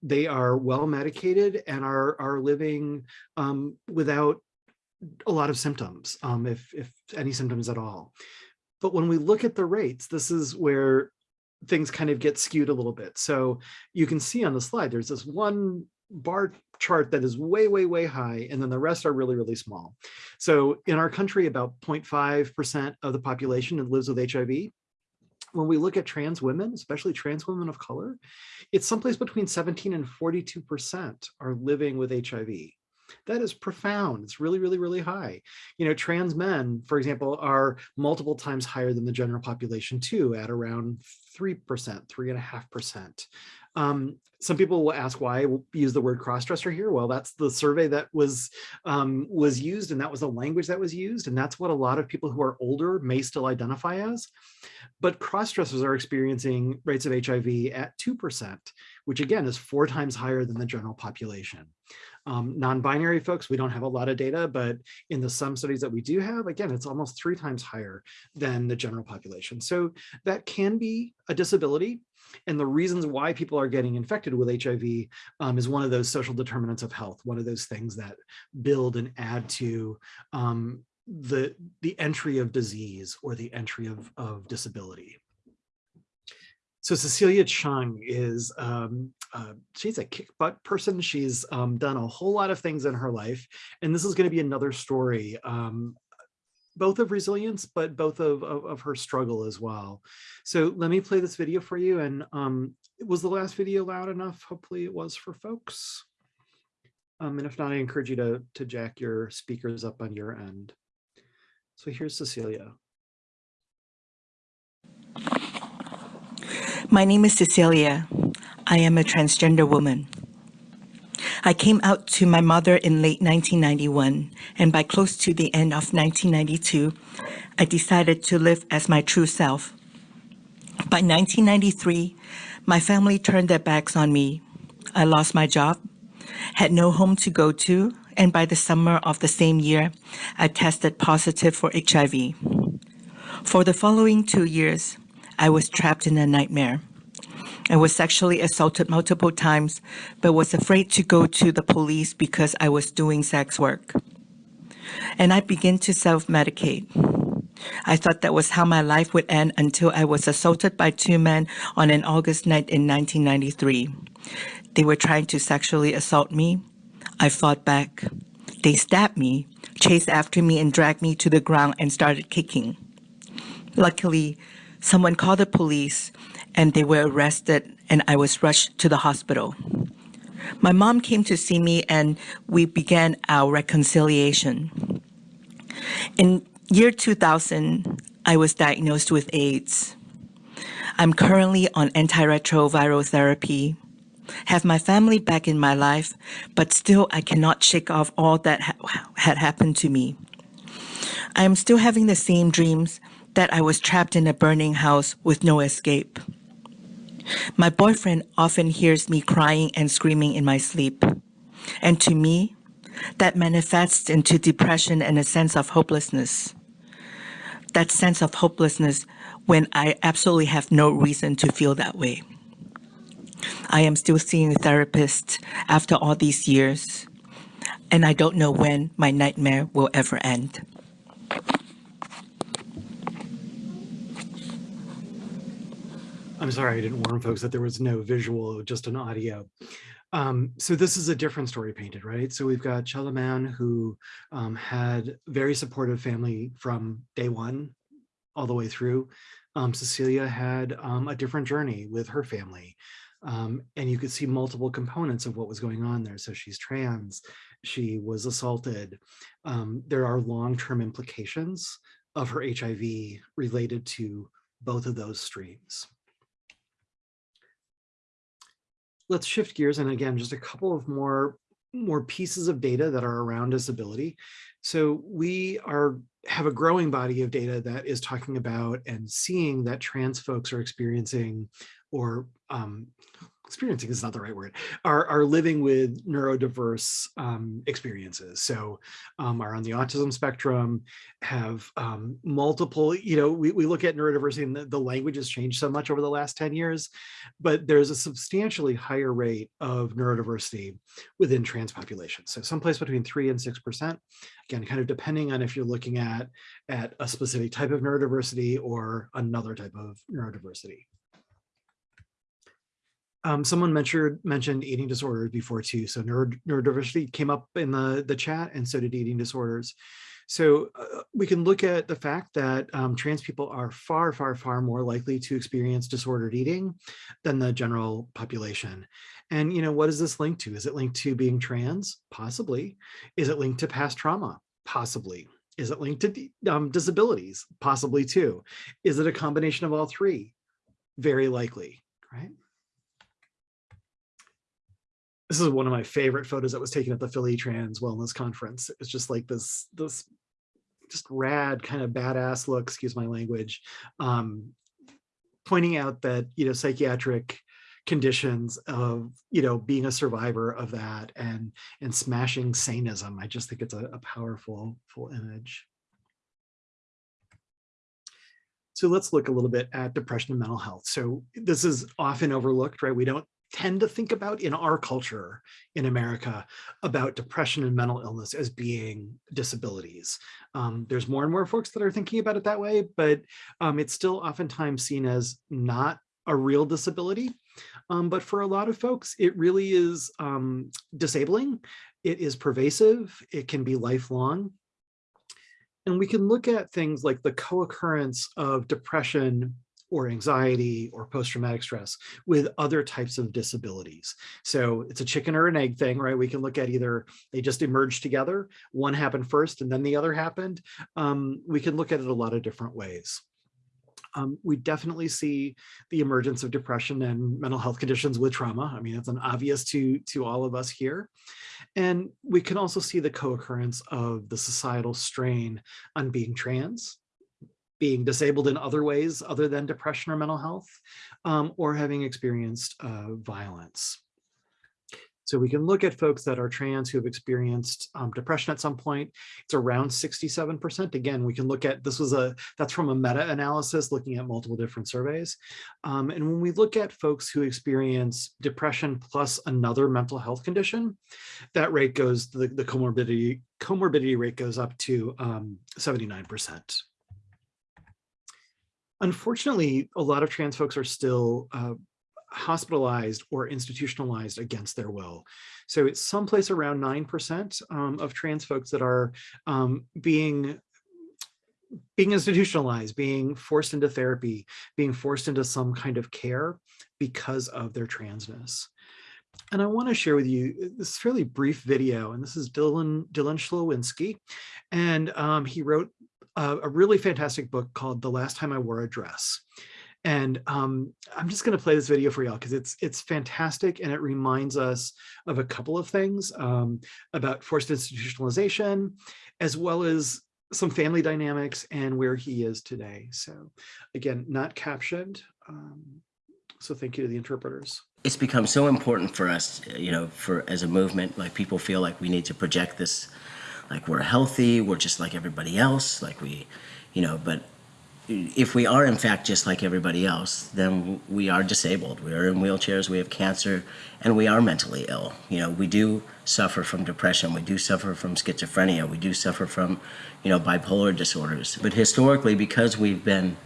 they are well medicated and are, are living um, without a lot of symptoms, um, if, if any symptoms at all. But when we look at the rates, this is where things kind of get skewed a little bit. So you can see on the slide, there's this one bar chart that is way, way, way high, and then the rest are really, really small. So in our country, about 0.5% of the population lives with HIV. When we look at trans women, especially trans women of color, it's someplace between 17 and 42% are living with HIV. That is profound. It's really, really, really high. You know, trans men, for example, are multiple times higher than the general population too, at around 3%, 3.5%. Um, some people will ask why I use the word crossdresser here. Well, that's the survey that was um, was used and that was the language that was used. And that's what a lot of people who are older may still identify as. But crossdressers are experiencing rates of HIV at 2%, which again is four times higher than the general population. Um, Non-binary folks, we don't have a lot of data, but in the some studies that we do have, again, it's almost three times higher than the general population. So that can be a disability. And the reasons why people are getting infected with HIV um, is one of those social determinants of health, one of those things that build and add to um, the, the entry of disease or the entry of, of disability. So Cecilia Chung is, um, uh, she's a kick butt person. She's um, done a whole lot of things in her life. And this is gonna be another story, um, both of resilience, but both of, of, of, her struggle as well. So let me play this video for you. And um, was the last video loud enough? Hopefully it was for folks. Um, and if not, I encourage you to, to jack your speakers up on your end. So here's Cecilia. My name is Cecilia. I am a transgender woman. I came out to my mother in late 1991, and by close to the end of 1992, I decided to live as my true self. By 1993, my family turned their backs on me. I lost my job, had no home to go to, and by the summer of the same year, I tested positive for HIV. For the following two years, I was trapped in a nightmare. I was sexually assaulted multiple times, but was afraid to go to the police because I was doing sex work. And I began to self-medicate. I thought that was how my life would end until I was assaulted by two men on an August night in 1993. They were trying to sexually assault me. I fought back. They stabbed me, chased after me and dragged me to the ground and started kicking. Luckily, Someone called the police and they were arrested and I was rushed to the hospital. My mom came to see me and we began our reconciliation. In year 2000, I was diagnosed with AIDS. I'm currently on antiretroviral therapy, have my family back in my life, but still I cannot shake off all that ha had happened to me. I am still having the same dreams that I was trapped in a burning house with no escape. My boyfriend often hears me crying and screaming in my sleep. And to me, that manifests into depression and a sense of hopelessness. That sense of hopelessness when I absolutely have no reason to feel that way. I am still seeing a therapist after all these years. and I don't know when my nightmare will ever end. I'm sorry, I didn't warn folks that there was no visual, just an audio. Um, so this is a different story painted, right? So we've got Chella Mann who um, had very supportive family from day one all the way through. Um, Cecilia had um, a different journey with her family. Um, and you could see multiple components of what was going on there. So she's trans, she was assaulted. Um, there are long-term implications of her HIV related to both of those streams. Let's shift gears and again, just a couple of more more pieces of data that are around disability. So we are have a growing body of data that is talking about and seeing that trans folks are experiencing or um, experiencing is not the right word, are, are living with neurodiverse um, experiences. So um, are on the autism spectrum, have um, multiple, you know, we, we look at neurodiversity and the, the language has changed so much over the last 10 years, but there's a substantially higher rate of neurodiversity within trans populations. So someplace between three and 6%, again, kind of depending on if you're looking at, at a specific type of neurodiversity or another type of neurodiversity. Um, someone mentioned mentioned eating disorders before too. So neuro, neurodiversity came up in the, the chat and so did eating disorders. So uh, we can look at the fact that um, trans people are far, far, far more likely to experience disordered eating than the general population. And, you know, what is this linked to? Is it linked to being trans? Possibly. Is it linked to past trauma? Possibly. Is it linked to um, disabilities? Possibly too. Is it a combination of all three? Very likely, right? This is one of my favorite photos that was taken at the Philly Trans Wellness Conference. It's just like this, this just rad kind of badass look, excuse my language, um, pointing out that, you know, psychiatric conditions of, you know, being a survivor of that and, and smashing sanism. I just think it's a, a powerful full image. So let's look a little bit at depression and mental health. So this is often overlooked, right? We don't tend to think about in our culture in America about depression and mental illness as being disabilities. Um, there's more and more folks that are thinking about it that way, but um, it's still oftentimes seen as not a real disability. Um, but for a lot of folks, it really is um, disabling. It is pervasive. It can be lifelong. And we can look at things like the co-occurrence of depression or anxiety or post-traumatic stress with other types of disabilities. So it's a chicken or an egg thing, right? We can look at either they just emerged together, one happened first and then the other happened. Um, we can look at it a lot of different ways. Um, we definitely see the emergence of depression and mental health conditions with trauma. I mean, it's an obvious to, to all of us here. And we can also see the co-occurrence of the societal strain on being trans, being disabled in other ways other than depression or mental health, um, or having experienced uh, violence. So we can look at folks that are trans who have experienced um, depression at some point. It's around 67%. Again, we can look at, this was a, that's from a meta-analysis looking at multiple different surveys. Um, and when we look at folks who experience depression plus another mental health condition, that rate goes, the, the comorbidity, comorbidity rate goes up to 79%. Unfortunately, a lot of trans folks are still uh, hospitalized or institutionalized against their will. So it's someplace around 9% um, of trans folks that are um, being being institutionalized, being forced into therapy, being forced into some kind of care because of their transness. And I want to share with you this fairly brief video, and this is Dylan Dylan Scholinski, and um, he wrote a, a really fantastic book called The Last Time I Wore a Dress. And um, I'm just going to play this video for y'all because it's it's fantastic and it reminds us of a couple of things um, about forced institutionalization, as well as some family dynamics and where he is today. So again, not captioned. Um, so thank you to the interpreters. It's become so important for us, you know, for as a movement, like people feel like we need to project this like we're healthy, we're just like everybody else, like we, you know, but if we are in fact just like everybody else, then we are disabled. We are in wheelchairs, we have cancer, and we are mentally ill. You know, we do suffer from depression, we do suffer from schizophrenia, we do suffer from, you know, bipolar disorders. But historically, because we've been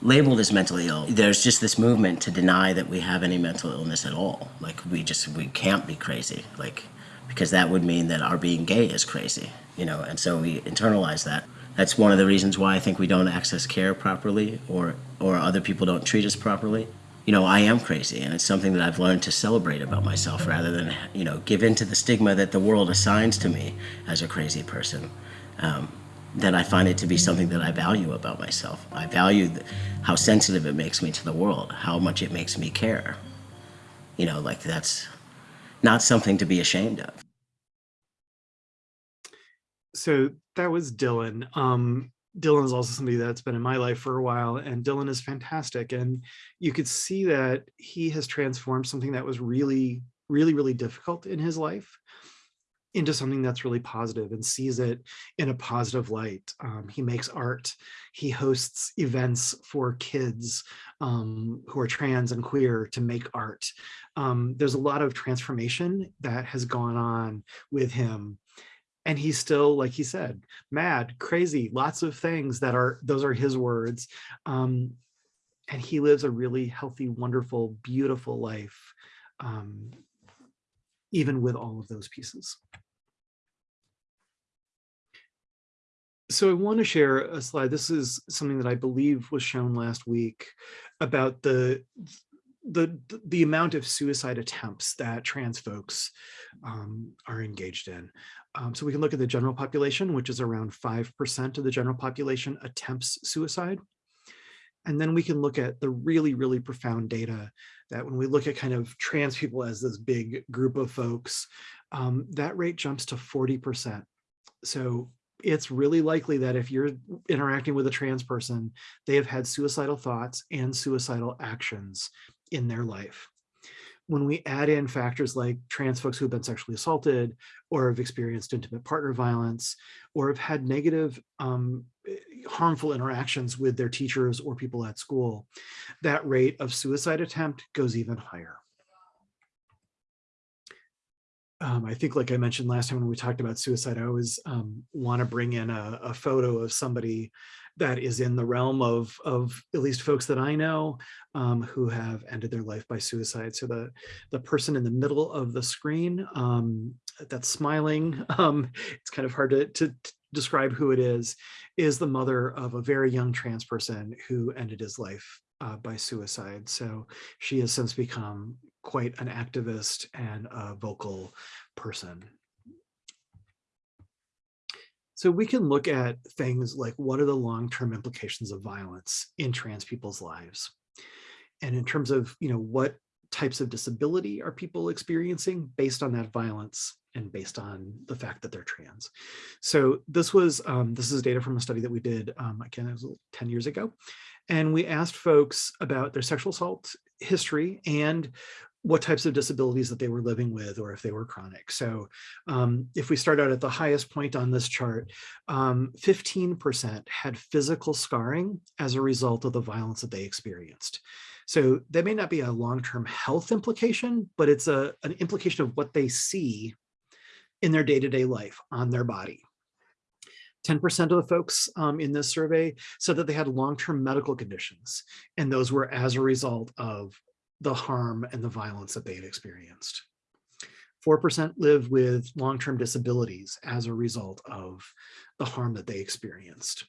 labeled as mentally ill, there's just this movement to deny that we have any mental illness at all. Like we just we can't be crazy. Like because that would mean that our being gay is crazy, you know, and so we internalize that. That's one of the reasons why I think we don't access care properly or or other people don't treat us properly. You know, I am crazy and it's something that I've learned to celebrate about myself rather than, you know, give in to the stigma that the world assigns to me as a crazy person. Um, that I find it to be something that I value about myself. I value how sensitive it makes me to the world, how much it makes me care. You know, like that's not something to be ashamed of. So that was Dylan. Um, Dylan is also somebody that's been in my life for a while, and Dylan is fantastic. And you could see that he has transformed something that was really, really, really difficult in his life into something that's really positive and sees it in a positive light. Um, he makes art. He hosts events for kids um, who are trans and queer to make art. Um, there's a lot of transformation that has gone on with him. And he's still, like he said, mad, crazy, lots of things that are, those are his words. Um, and he lives a really healthy, wonderful, beautiful life, um, even with all of those pieces. So I want to share a slide. This is something that I believe was shown last week about the the the amount of suicide attempts that trans folks um, are engaged in. Um, so we can look at the general population, which is around 5% of the general population attempts suicide. And then we can look at the really, really profound data that when we look at kind of trans people as this big group of folks, um, that rate jumps to 40%. So it's really likely that if you're interacting with a trans person, they have had suicidal thoughts and suicidal actions in their life. When we add in factors like trans folks who've been sexually assaulted or have experienced intimate partner violence or have had negative um, harmful interactions with their teachers or people at school, that rate of suicide attempt goes even higher. Um, I think, like I mentioned last time when we talked about suicide, I always um, want to bring in a, a, photo of somebody that is in the realm of, of at least folks that I know um, who have ended their life by suicide. So the, the person in the middle of the screen um, that's smiling, um, it's kind of hard to, to, to describe who it is, is the mother of a very young trans person who ended his life uh, by suicide. So she has since become quite an activist and a vocal person. So we can look at things like what are the long-term implications of violence in trans people's lives? And in terms of, you know, what types of disability are people experiencing based on that violence and based on the fact that they're trans. So this was, um, this is data from a study that we did, um, again, it was 10 years ago. And we asked folks about their sexual assault history and what types of disabilities that they were living with or if they were chronic. So um, if we start out at the highest point on this chart, 15% um, had physical scarring as a result of the violence that they experienced. So that may not be a long-term health implication, but it's a, an implication of what they see in their day-to-day -day life on their body. 10% of the folks um, in this survey said that they had long-term medical conditions, and those were as a result of the harm and the violence that they had experienced. 4% live with long-term disabilities as a result of the harm that they experienced.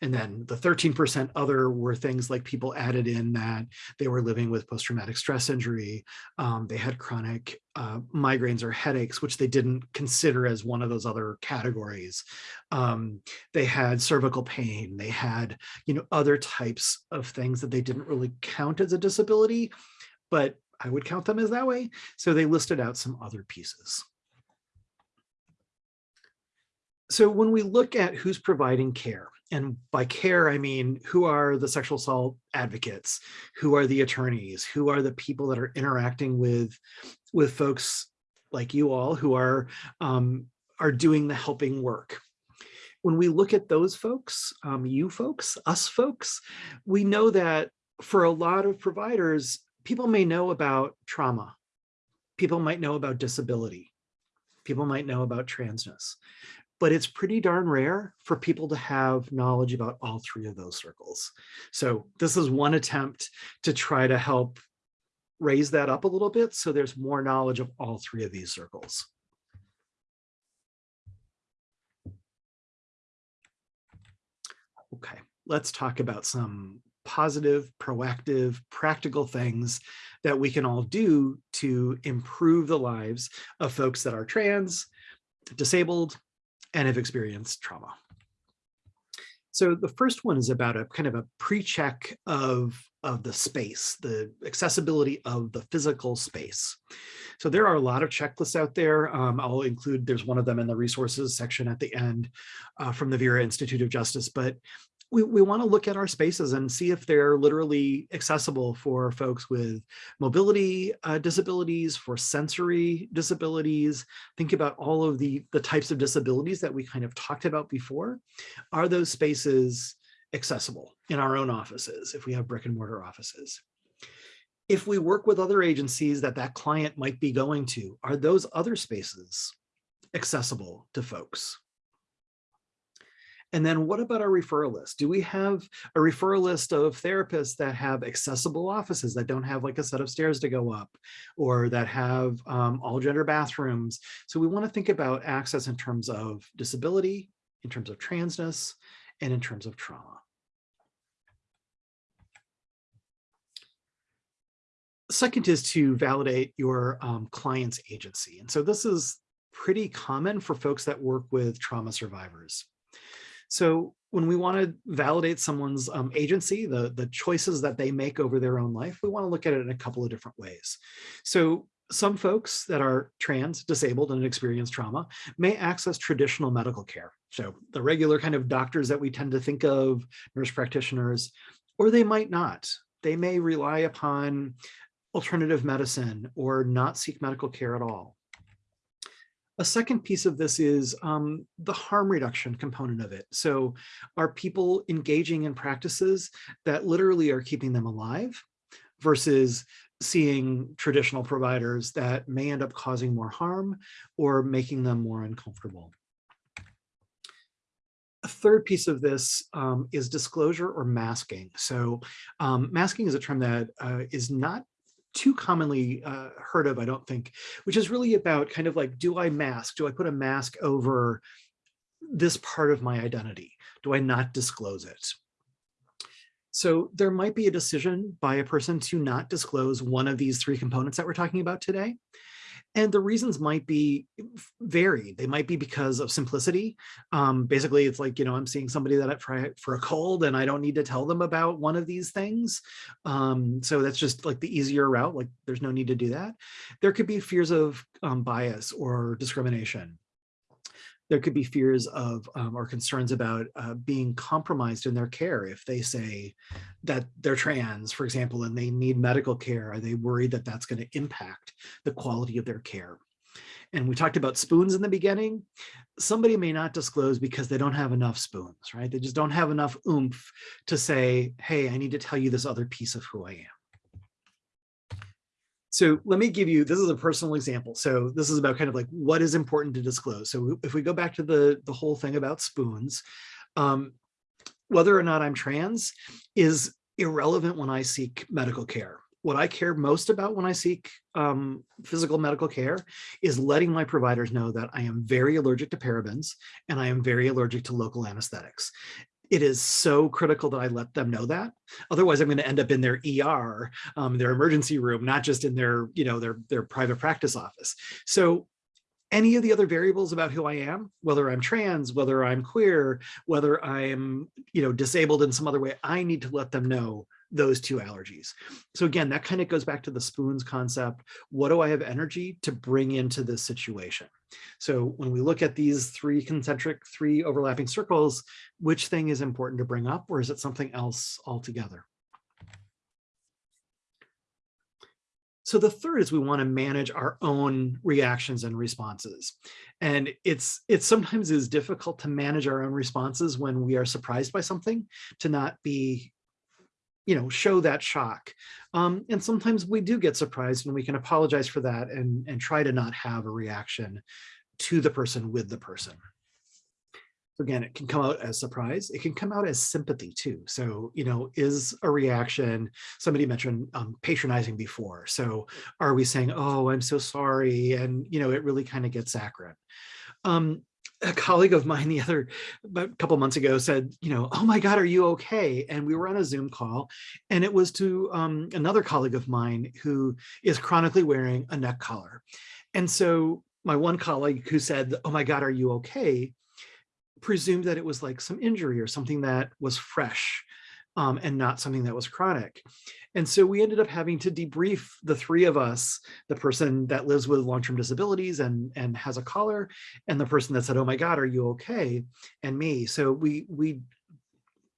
And then the 13% other were things like people added in that they were living with post-traumatic stress injury, um, they had chronic uh, migraines or headaches, which they didn't consider as one of those other categories. Um, they had cervical pain, they had you know other types of things that they didn't really count as a disability, but I would count them as that way. So they listed out some other pieces. So when we look at who's providing care, and by care, I mean, who are the sexual assault advocates? Who are the attorneys? Who are the people that are interacting with, with folks like you all who are, um, are doing the helping work? when we look at those folks, um, you folks, us folks, we know that for a lot of providers, people may know about trauma. People might know about disability. People might know about transness, but it's pretty darn rare for people to have knowledge about all three of those circles. So this is one attempt to try to help raise that up a little bit so there's more knowledge of all three of these circles. Okay, let's talk about some positive, proactive, practical things that we can all do to improve the lives of folks that are trans, disabled, and have experienced trauma. So the first one is about a kind of a pre-check of, of the space, the accessibility of the physical space. So there are a lot of checklists out there. Um, I'll include, there's one of them in the resources section at the end uh, from the Vera Institute of Justice, but we, we want to look at our spaces and see if they're literally accessible for folks with mobility uh, disabilities, for sensory disabilities. Think about all of the, the types of disabilities that we kind of talked about before. Are those spaces accessible in our own offices if we have brick and mortar offices? If we work with other agencies that that client might be going to, are those other spaces accessible to folks? And then what about our referral list? Do we have a referral list of therapists that have accessible offices that don't have like a set of stairs to go up or that have um, all gender bathrooms? So we wanna think about access in terms of disability, in terms of transness, and in terms of trauma. Second is to validate your um, client's agency. And so this is pretty common for folks that work with trauma survivors. So when we want to validate someone's um, agency, the, the choices that they make over their own life, we want to look at it in a couple of different ways. So some folks that are trans, disabled, and experience trauma may access traditional medical care. So the regular kind of doctors that we tend to think of, nurse practitioners, or they might not. They may rely upon alternative medicine or not seek medical care at all. A second piece of this is um, the harm reduction component of it. So are people engaging in practices that literally are keeping them alive versus seeing traditional providers that may end up causing more harm or making them more uncomfortable. A third piece of this um, is disclosure or masking. So um, masking is a term that uh, is not too commonly uh, heard of, I don't think, which is really about kind of like, do I mask? Do I put a mask over this part of my identity? Do I not disclose it? So there might be a decision by a person to not disclose one of these three components that we're talking about today. And the reasons might be varied. They might be because of simplicity. Um, basically, it's like, you know, I'm seeing somebody that for, for a cold and I don't need to tell them about one of these things. Um, so that's just like the easier route. Like there's no need to do that. There could be fears of um, bias or discrimination there could be fears of um, or concerns about uh, being compromised in their care if they say that they're trans, for example, and they need medical care. Are they worried that that's going to impact the quality of their care? And we talked about spoons in the beginning. Somebody may not disclose because they don't have enough spoons, right? They just don't have enough oomph to say, hey, I need to tell you this other piece of who I am. So let me give you, this is a personal example. So this is about kind of like what is important to disclose. So if we go back to the, the whole thing about spoons, um, whether or not I'm trans is irrelevant when I seek medical care. What I care most about when I seek um, physical medical care is letting my providers know that I am very allergic to parabens and I am very allergic to local anesthetics it is so critical that I let them know that. Otherwise, I'm going to end up in their ER, um, their emergency room, not just in their, you know, their, their private practice office. So any of the other variables about who I am, whether I'm trans, whether I'm queer, whether I'm, you know, disabled in some other way, I need to let them know those two allergies. So again, that kind of goes back to the spoons concept. What do I have energy to bring into this situation? So when we look at these three concentric, three overlapping circles, which thing is important to bring up or is it something else altogether? So the third is we want to manage our own reactions and responses. And it's it sometimes is difficult to manage our own responses when we are surprised by something to not be you know, show that shock. Um, and sometimes we do get surprised and we can apologize for that and, and try to not have a reaction to the person with the person. So again, it can come out as surprise. It can come out as sympathy too. So, you know, is a reaction, somebody mentioned um, patronizing before. So are we saying, oh, I'm so sorry. And, you know, it really kind of gets saccharine. Um, a colleague of mine the other a couple months ago said, you know, oh my God, are you okay? And we were on a Zoom call and it was to um, another colleague of mine who is chronically wearing a neck collar. And so my one colleague who said, oh my God, are you okay? presumed that it was like some injury or something that was fresh um, and not something that was chronic. And so we ended up having to debrief the three of us, the person that lives with long-term disabilities and, and has a collar, and the person that said, oh my God, are you okay? And me. So we, we,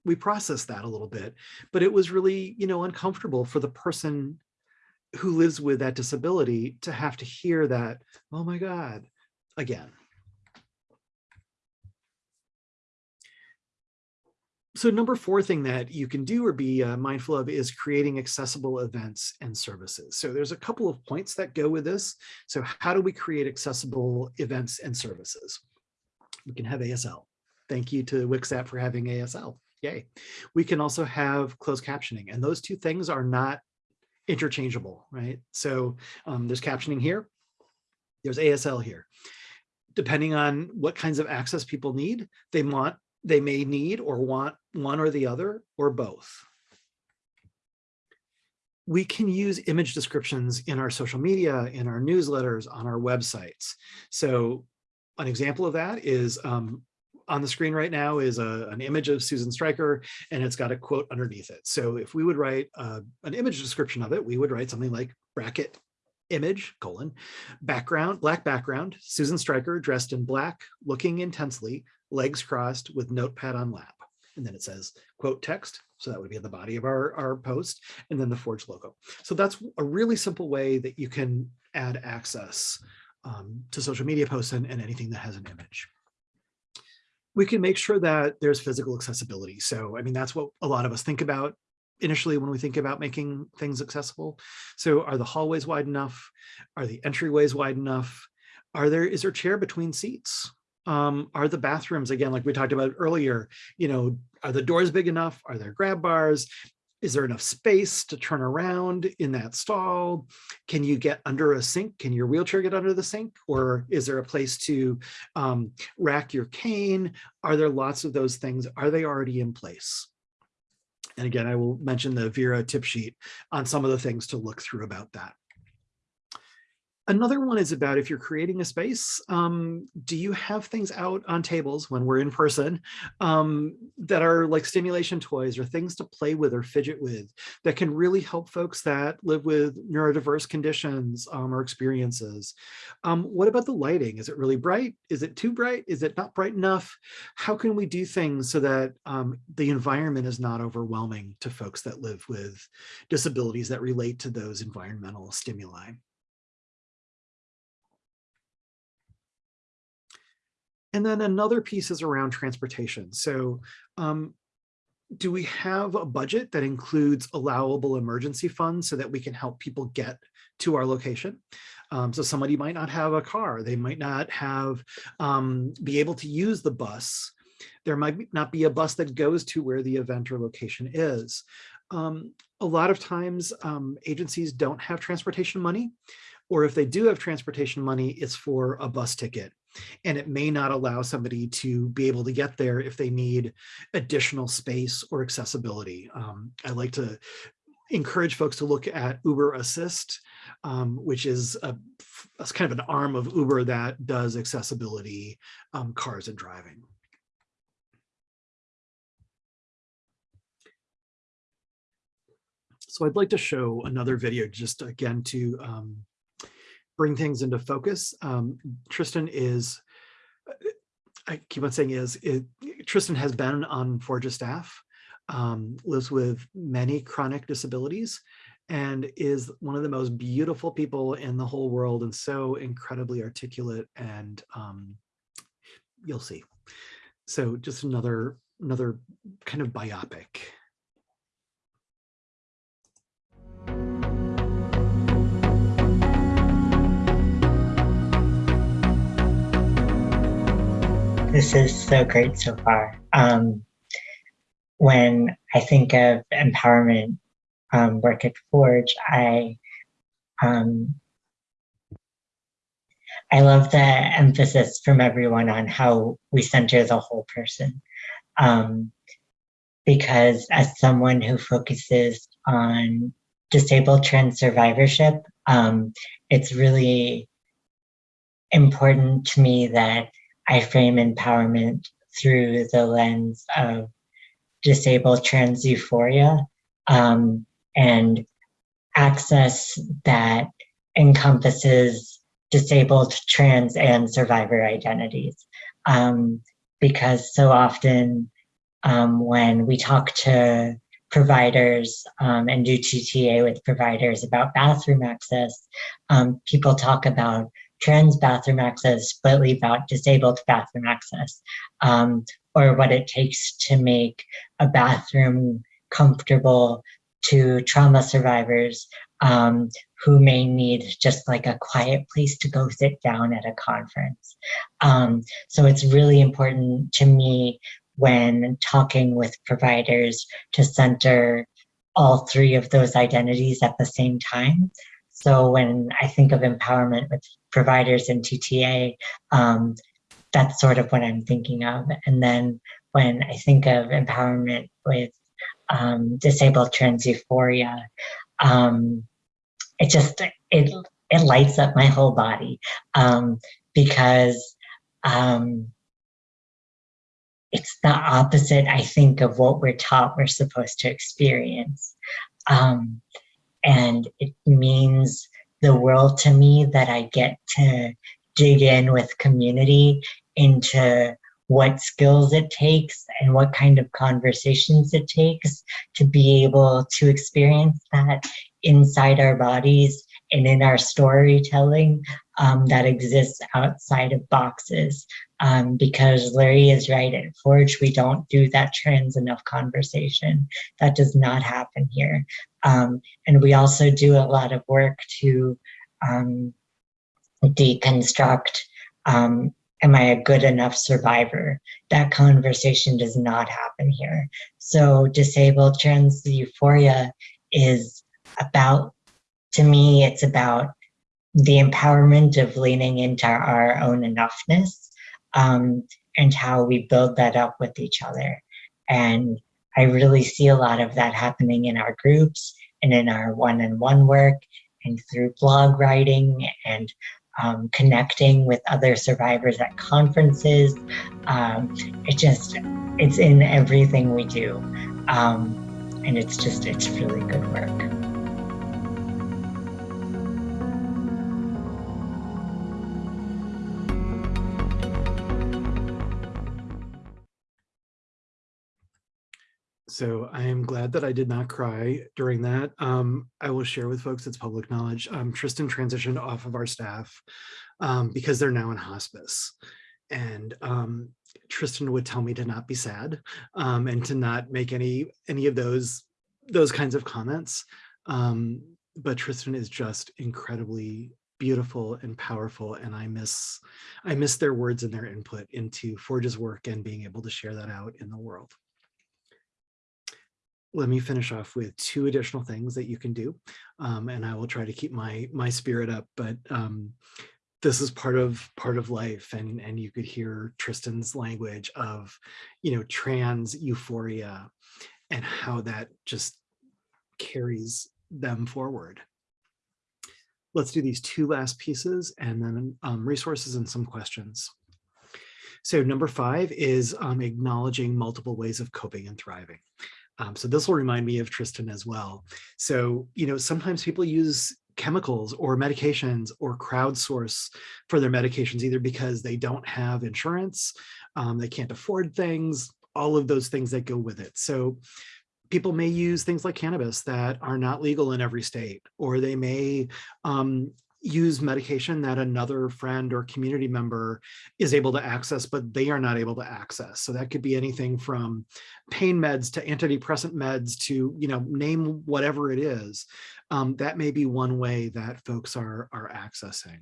we processed that a little bit, but it was really, you know, uncomfortable for the person who lives with that disability to have to hear that, oh my God, again. So number four thing that you can do or be uh, mindful of is creating accessible events and services. So there's a couple of points that go with this. So how do we create accessible events and services? We can have ASL. Thank you to WCSAP for having ASL. Yay. We can also have closed captioning and those two things are not interchangeable, right? So um, there's captioning here, there's ASL here. Depending on what kinds of access people need, they want they may need or want one or the other or both. We can use image descriptions in our social media, in our newsletters, on our websites. So an example of that is um, on the screen right now is a, an image of Susan Stryker and it's got a quote underneath it. So if we would write uh, an image description of it, we would write something like bracket image colon background black background Susan Stryker dressed in black looking intensely legs crossed with notepad on lap. And then it says quote text. So that would be in the body of our, our post and then the Forge logo. So that's a really simple way that you can add access um, to social media posts and, and anything that has an image. We can make sure that there's physical accessibility. So, I mean, that's what a lot of us think about initially when we think about making things accessible. So are the hallways wide enough? Are the entryways wide enough? Are there, is there chair between seats? Um, are the bathrooms, again, like we talked about earlier, you know, are the doors big enough? Are there grab bars? Is there enough space to turn around in that stall? Can you get under a sink? Can your wheelchair get under the sink? Or is there a place to um, rack your cane? Are there lots of those things? Are they already in place? And again, I will mention the Vera tip sheet on some of the things to look through about that. Another one is about if you're creating a space, um, do you have things out on tables when we're in person um, that are like stimulation toys or things to play with or fidget with that can really help folks that live with neurodiverse conditions um, or experiences? Um, what about the lighting? Is it really bright? Is it too bright? Is it not bright enough? How can we do things so that um, the environment is not overwhelming to folks that live with disabilities that relate to those environmental stimuli? And then another piece is around transportation. So um, do we have a budget that includes allowable emergency funds so that we can help people get to our location? Um, so somebody might not have a car, they might not have um, be able to use the bus. There might not be a bus that goes to where the event or location is. Um, a lot of times um, agencies don't have transportation money, or if they do have transportation money, it's for a bus ticket and it may not allow somebody to be able to get there if they need additional space or accessibility. Um, I like to encourage folks to look at Uber Assist, um, which is a, a, kind of an arm of Uber that does accessibility um, cars and driving. So I'd like to show another video just again to um, bring things into focus. Um, Tristan is, I keep on saying is, it, Tristan has been on Forge's staff, um, lives with many chronic disabilities, and is one of the most beautiful people in the whole world and so incredibly articulate and um, you'll see. So just another another kind of biopic. This is so great so far. Um, when I think of empowerment um, work at Forge, I um, I love the emphasis from everyone on how we center the whole person. Um, because as someone who focuses on disabled trans survivorship, um, it's really important to me that I frame empowerment through the lens of disabled trans euphoria um, and access that encompasses disabled trans and survivor identities. Um, because so often um, when we talk to providers um, and do TTA with providers about bathroom access, um, people talk about trans bathroom access, but leave out disabled bathroom access, um, or what it takes to make a bathroom comfortable to trauma survivors um, who may need just like a quiet place to go sit down at a conference. Um, so it's really important to me when talking with providers to center all three of those identities at the same time. So when I think of empowerment with providers in TTA, um, that's sort of what I'm thinking of. And then when I think of empowerment with um, disabled trans euphoria, um, it just, it, it lights up my whole body um, because um, it's the opposite, I think, of what we're taught we're supposed to experience. Um, and it means the world to me that I get to dig in with community into what skills it takes and what kind of conversations it takes to be able to experience that inside our bodies and in our storytelling um, that exists outside of boxes. Um, because Larry is right, at Forge, we don't do that trans enough conversation. That does not happen here. Um, and we also do a lot of work to um, deconstruct um, am I a good enough survivor? That conversation does not happen here. So disabled trans euphoria is about, to me, it's about the empowerment of leaning into our own enoughness um, and how we build that up with each other. And I really see a lot of that happening in our groups and in our one-on-one -on -one work and through blog writing and um, connecting with other survivors at conferences. Um, it just, it's in everything we do. Um, and it's just, it's really good work. So I am glad that I did not cry during that. Um, I will share with folks, it's public knowledge. Um, Tristan transitioned off of our staff um, because they're now in hospice. And um, Tristan would tell me to not be sad um, and to not make any any of those those kinds of comments. Um, but Tristan is just incredibly beautiful and powerful and I miss I miss their words and their input into Forge's work and being able to share that out in the world let me finish off with two additional things that you can do. Um, and I will try to keep my my spirit up, but um, this is part of part of life. And, and you could hear Tristan's language of, you know, trans euphoria and how that just carries them forward. Let's do these two last pieces and then um, resources and some questions. So number five is um, acknowledging multiple ways of coping and thriving. Um, so this will remind me of Tristan as well. So, you know, sometimes people use chemicals or medications or crowdsource for their medications, either because they don't have insurance, um, they can't afford things, all of those things that go with it. So people may use things like cannabis that are not legal in every state, or they may um, use medication that another friend or community member is able to access, but they are not able to access. So that could be anything from pain meds to antidepressant meds to, you know, name whatever it is. Um, that may be one way that folks are, are accessing.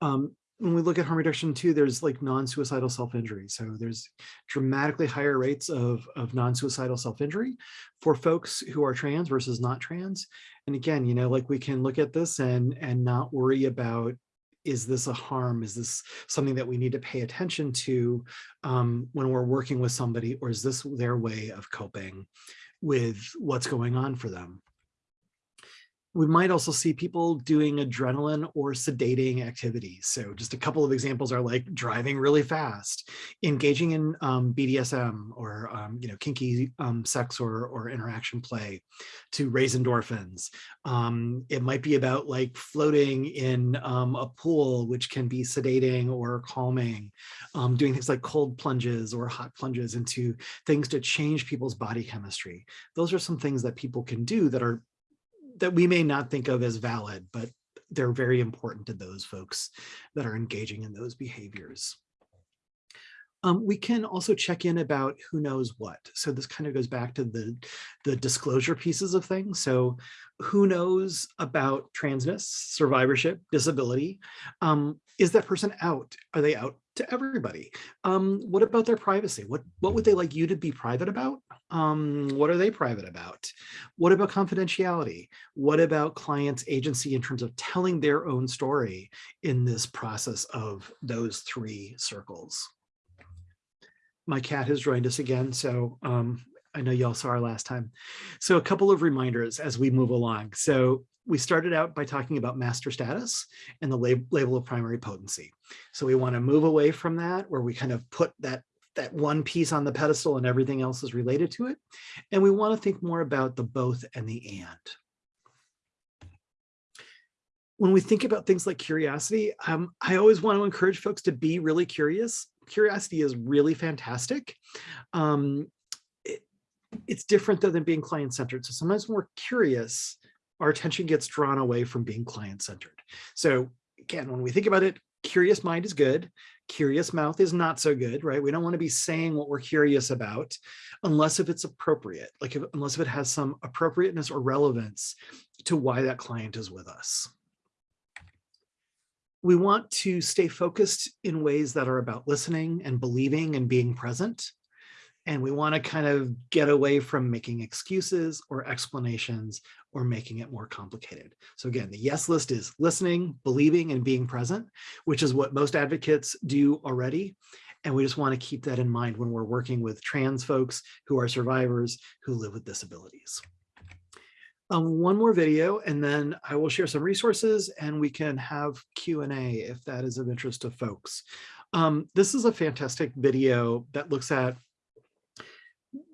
Um, when we look at harm reduction too, there's like non-suicidal self-injury. So there's dramatically higher rates of, of non-suicidal self-injury for folks who are trans versus not trans. And again, you know, like we can look at this and, and not worry about, is this a harm? Is this something that we need to pay attention to um, when we're working with somebody, or is this their way of coping with what's going on for them? We might also see people doing adrenaline or sedating activities. So just a couple of examples are like driving really fast, engaging in um, BDSM or um, you know kinky um, sex or, or interaction play to raise endorphins. Um, it might be about like floating in um, a pool, which can be sedating or calming, um, doing things like cold plunges or hot plunges into things to change people's body chemistry. Those are some things that people can do that are that we may not think of as valid, but they're very important to those folks that are engaging in those behaviors. Um, we can also check in about who knows what. So this kind of goes back to the, the disclosure pieces of things. So who knows about transness, survivorship, disability? Um, is that person out? Are they out to everybody? Um, what about their privacy? What, what would they like you to be private about? Um, what are they private about? What about confidentiality? What about clients' agency in terms of telling their own story in this process of those three circles? my cat has joined us again, so um, I know y'all saw her last time. So a couple of reminders as we move along. So we started out by talking about master status and the lab label of primary potency. So we want to move away from that where we kind of put that that one piece on the pedestal and everything else is related to it. And we want to think more about the both and the and. When we think about things like curiosity, um, I always want to encourage folks to be really curious curiosity is really fantastic. Um, it, it's different though than being client-centered. So sometimes when we're curious, our attention gets drawn away from being client-centered. So again, when we think about it, curious mind is good. Curious mouth is not so good, right? We don't want to be saying what we're curious about unless if it's appropriate, like if, unless if it has some appropriateness or relevance to why that client is with us we want to stay focused in ways that are about listening and believing and being present. And we want to kind of get away from making excuses or explanations or making it more complicated. So again, the yes list is listening, believing, and being present, which is what most advocates do already. And we just want to keep that in mind when we're working with trans folks who are survivors who live with disabilities um, one more video and then I will share some resources and we can have Q&A if that is of interest to folks. Um, this is a fantastic video that looks at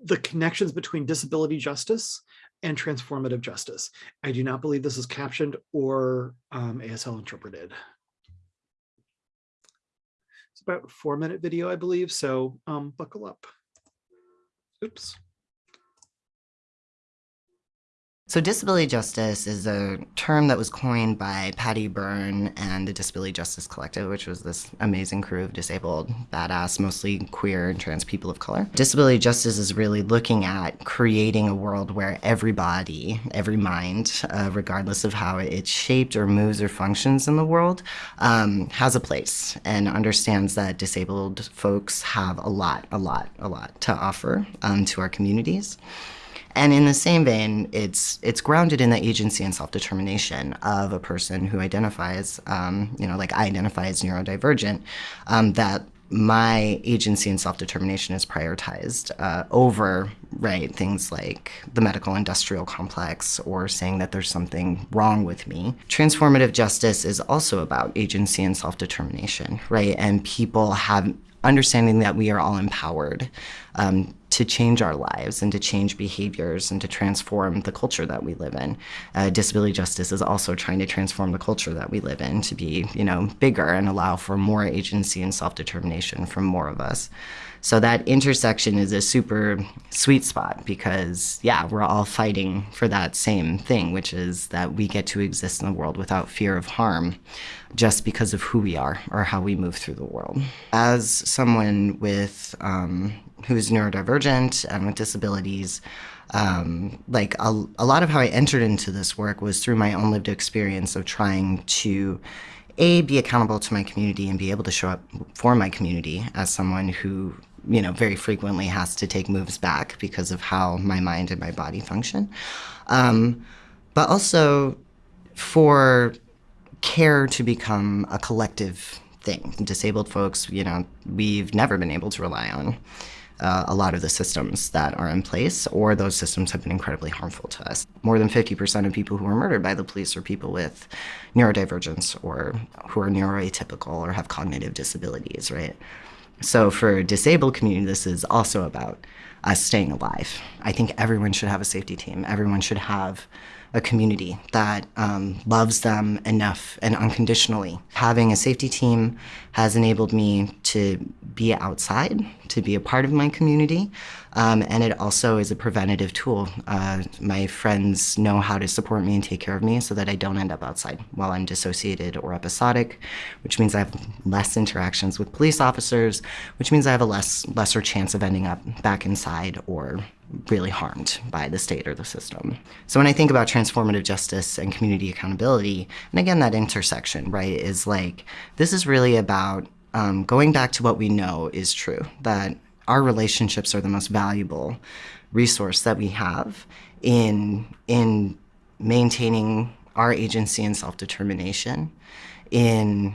the connections between disability justice and transformative justice. I do not believe this is captioned or um, ASL interpreted. It's about a four minute video, I believe, so um, buckle up. Oops. So disability justice is a term that was coined by Patty Berne and the Disability Justice Collective, which was this amazing crew of disabled, badass, mostly queer and trans people of color. Disability justice is really looking at creating a world where every body, every mind, uh, regardless of how it's shaped or moves or functions in the world, um, has a place and understands that disabled folks have a lot, a lot, a lot to offer um, to our communities. And in the same vein, it's it's grounded in the agency and self-determination of a person who identifies, um, you know, like I identify as neurodivergent, um, that my agency and self-determination is prioritized uh, over right things like the medical industrial complex or saying that there's something wrong with me. Transformative justice is also about agency and self-determination right? And people have understanding that we are all empowered um, to change our lives and to change behaviors and to transform the culture that we live in. Uh, disability justice is also trying to transform the culture that we live in to be, you know, bigger and allow for more agency and self-determination from more of us. So that intersection is a super sweet spot because, yeah, we're all fighting for that same thing, which is that we get to exist in the world without fear of harm just because of who we are or how we move through the world. As someone with um, who's neurodivergent and with disabilities, um, like a, a lot of how I entered into this work was through my own lived experience of trying to a be accountable to my community and be able to show up for my community as someone who you know very frequently has to take moves back because of how my mind and my body function. Um, but also for care to become a collective thing. Disabled folks you know we've never been able to rely on uh, a lot of the systems that are in place, or those systems have been incredibly harmful to us. More than 50% of people who are murdered by the police are people with neurodivergence or who are neuroatypical or have cognitive disabilities, right? So for disabled community, this is also about us staying alive. I think everyone should have a safety team. Everyone should have a community that um, loves them enough and unconditionally. Having a safety team has enabled me to be outside, to be a part of my community, um, and it also is a preventative tool. Uh, my friends know how to support me and take care of me so that I don't end up outside while I'm dissociated or episodic, which means I have less interactions with police officers, which means I have a less lesser chance of ending up back inside or really harmed by the state or the system. So when I think about transformative justice and community accountability, and again, that intersection, right, is like, this is really about um, going back to what we know is true, that our relationships are the most valuable resource that we have in, in maintaining our agency and self-determination, in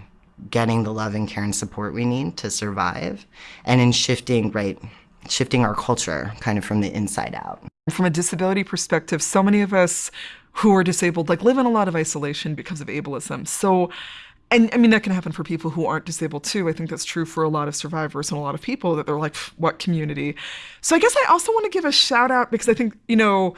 getting the love and care and support we need to survive, and in shifting, right, shifting our culture kind of from the inside out. From a disability perspective, so many of us who are disabled like live in a lot of isolation because of ableism. So and I mean that can happen for people who aren't disabled too. I think that's true for a lot of survivors and a lot of people that they're like, what community? So I guess I also want to give a shout out because I think, you know,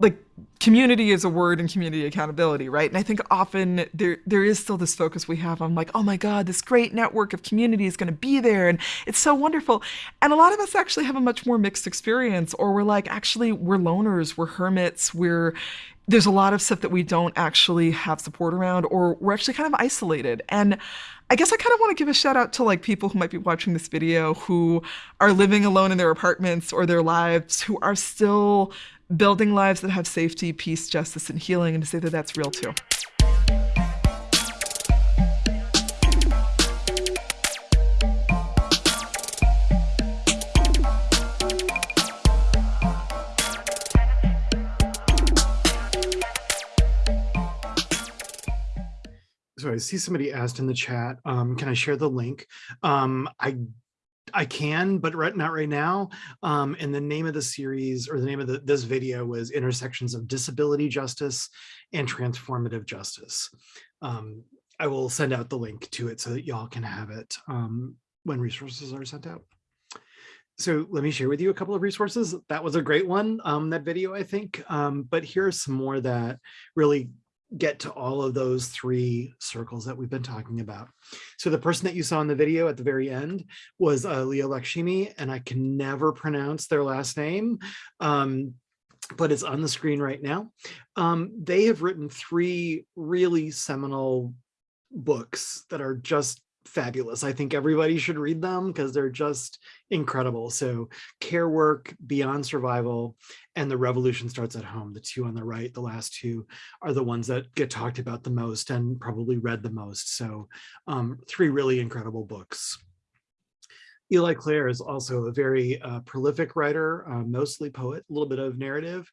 like community is a word and community accountability, right? And I think often there there is still this focus we have on like, oh my God, this great network of community is going to be there and it's so wonderful. And a lot of us actually have a much more mixed experience, or we're like, actually, we're loners, we're hermits, we're there's a lot of stuff that we don't actually have support around, or we're actually kind of isolated. And I guess I kind of want to give a shout out to like people who might be watching this video who are living alone in their apartments or their lives, who are still building lives that have safety, peace, justice, and healing, and to say that that's real too. So I see somebody asked in the chat, um, can I share the link? Um, I I can, but right, not right now. Um, and the name of the series or the name of the, this video was Intersections of Disability Justice and Transformative Justice. Um, I will send out the link to it so that y'all can have it um, when resources are sent out. So let me share with you a couple of resources. That was a great one, um, that video, I think. Um, but here are some more that really get to all of those three circles that we've been talking about. So the person that you saw in the video at the very end was uh, Lakshmi, and I can never pronounce their last name, um, but it's on the screen right now. Um, they have written three really seminal books that are just fabulous. I think everybody should read them because they're just incredible. So care work, beyond survival, and the revolution starts at home. The two on the right, the last two are the ones that get talked about the most and probably read the most. So um, three really incredible books. Eli Clare is also a very uh, prolific writer, uh, mostly poet, a little bit of narrative.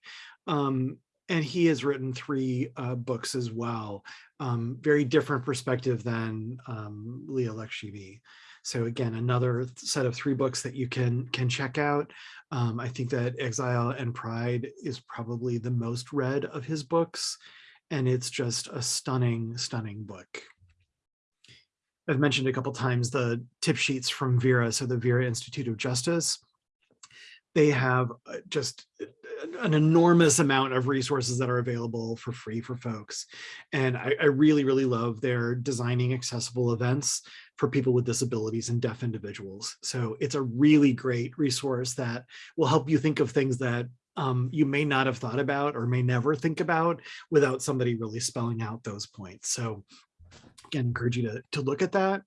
Um, and he has written three uh, books as well. Um, very different perspective than um, Leah. So again, another set of three books that you can can check out. Um, I think that Exile and Pride is probably the most read of his books, and it's just a stunning, stunning book. I've mentioned a couple times the tip sheets from VERA, so the VERA Institute of Justice. they have uh, just uh, an enormous amount of resources that are available for free for folks. And I, I really, really love their designing accessible events for people with disabilities and deaf individuals. So it's a really great resource that will help you think of things that um, you may not have thought about or may never think about without somebody really spelling out those points. So again, encourage you to, to look at that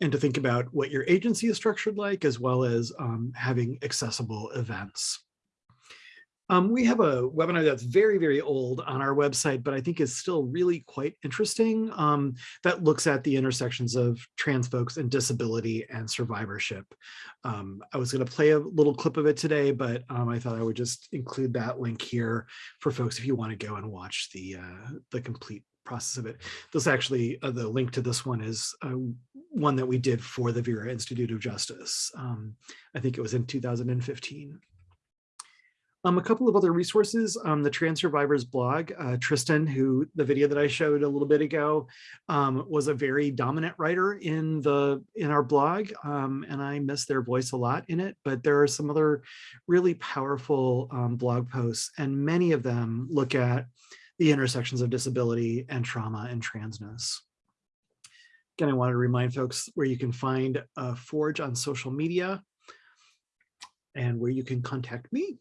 and to think about what your agency is structured like, as well as um, having accessible events. Um, we have a webinar that's very, very old on our website, but I think is still really quite interesting um, that looks at the intersections of trans folks and disability and survivorship. Um, I was going to play a little clip of it today, but um, I thought I would just include that link here for folks if you want to go and watch the, uh, the complete process of it. This actually, uh, the link to this one is uh, one that we did for the Vera Institute of Justice. Um, I think it was in 2015. Um, a couple of other resources, um, the Trans Survivors blog, uh, Tristan, who the video that I showed a little bit ago, um, was a very dominant writer in the in our blog, um, and I miss their voice a lot in it, but there are some other really powerful um, blog posts, and many of them look at the intersections of disability and trauma and transness. Again, I wanted to remind folks where you can find uh, Forge on social media and where you can contact me.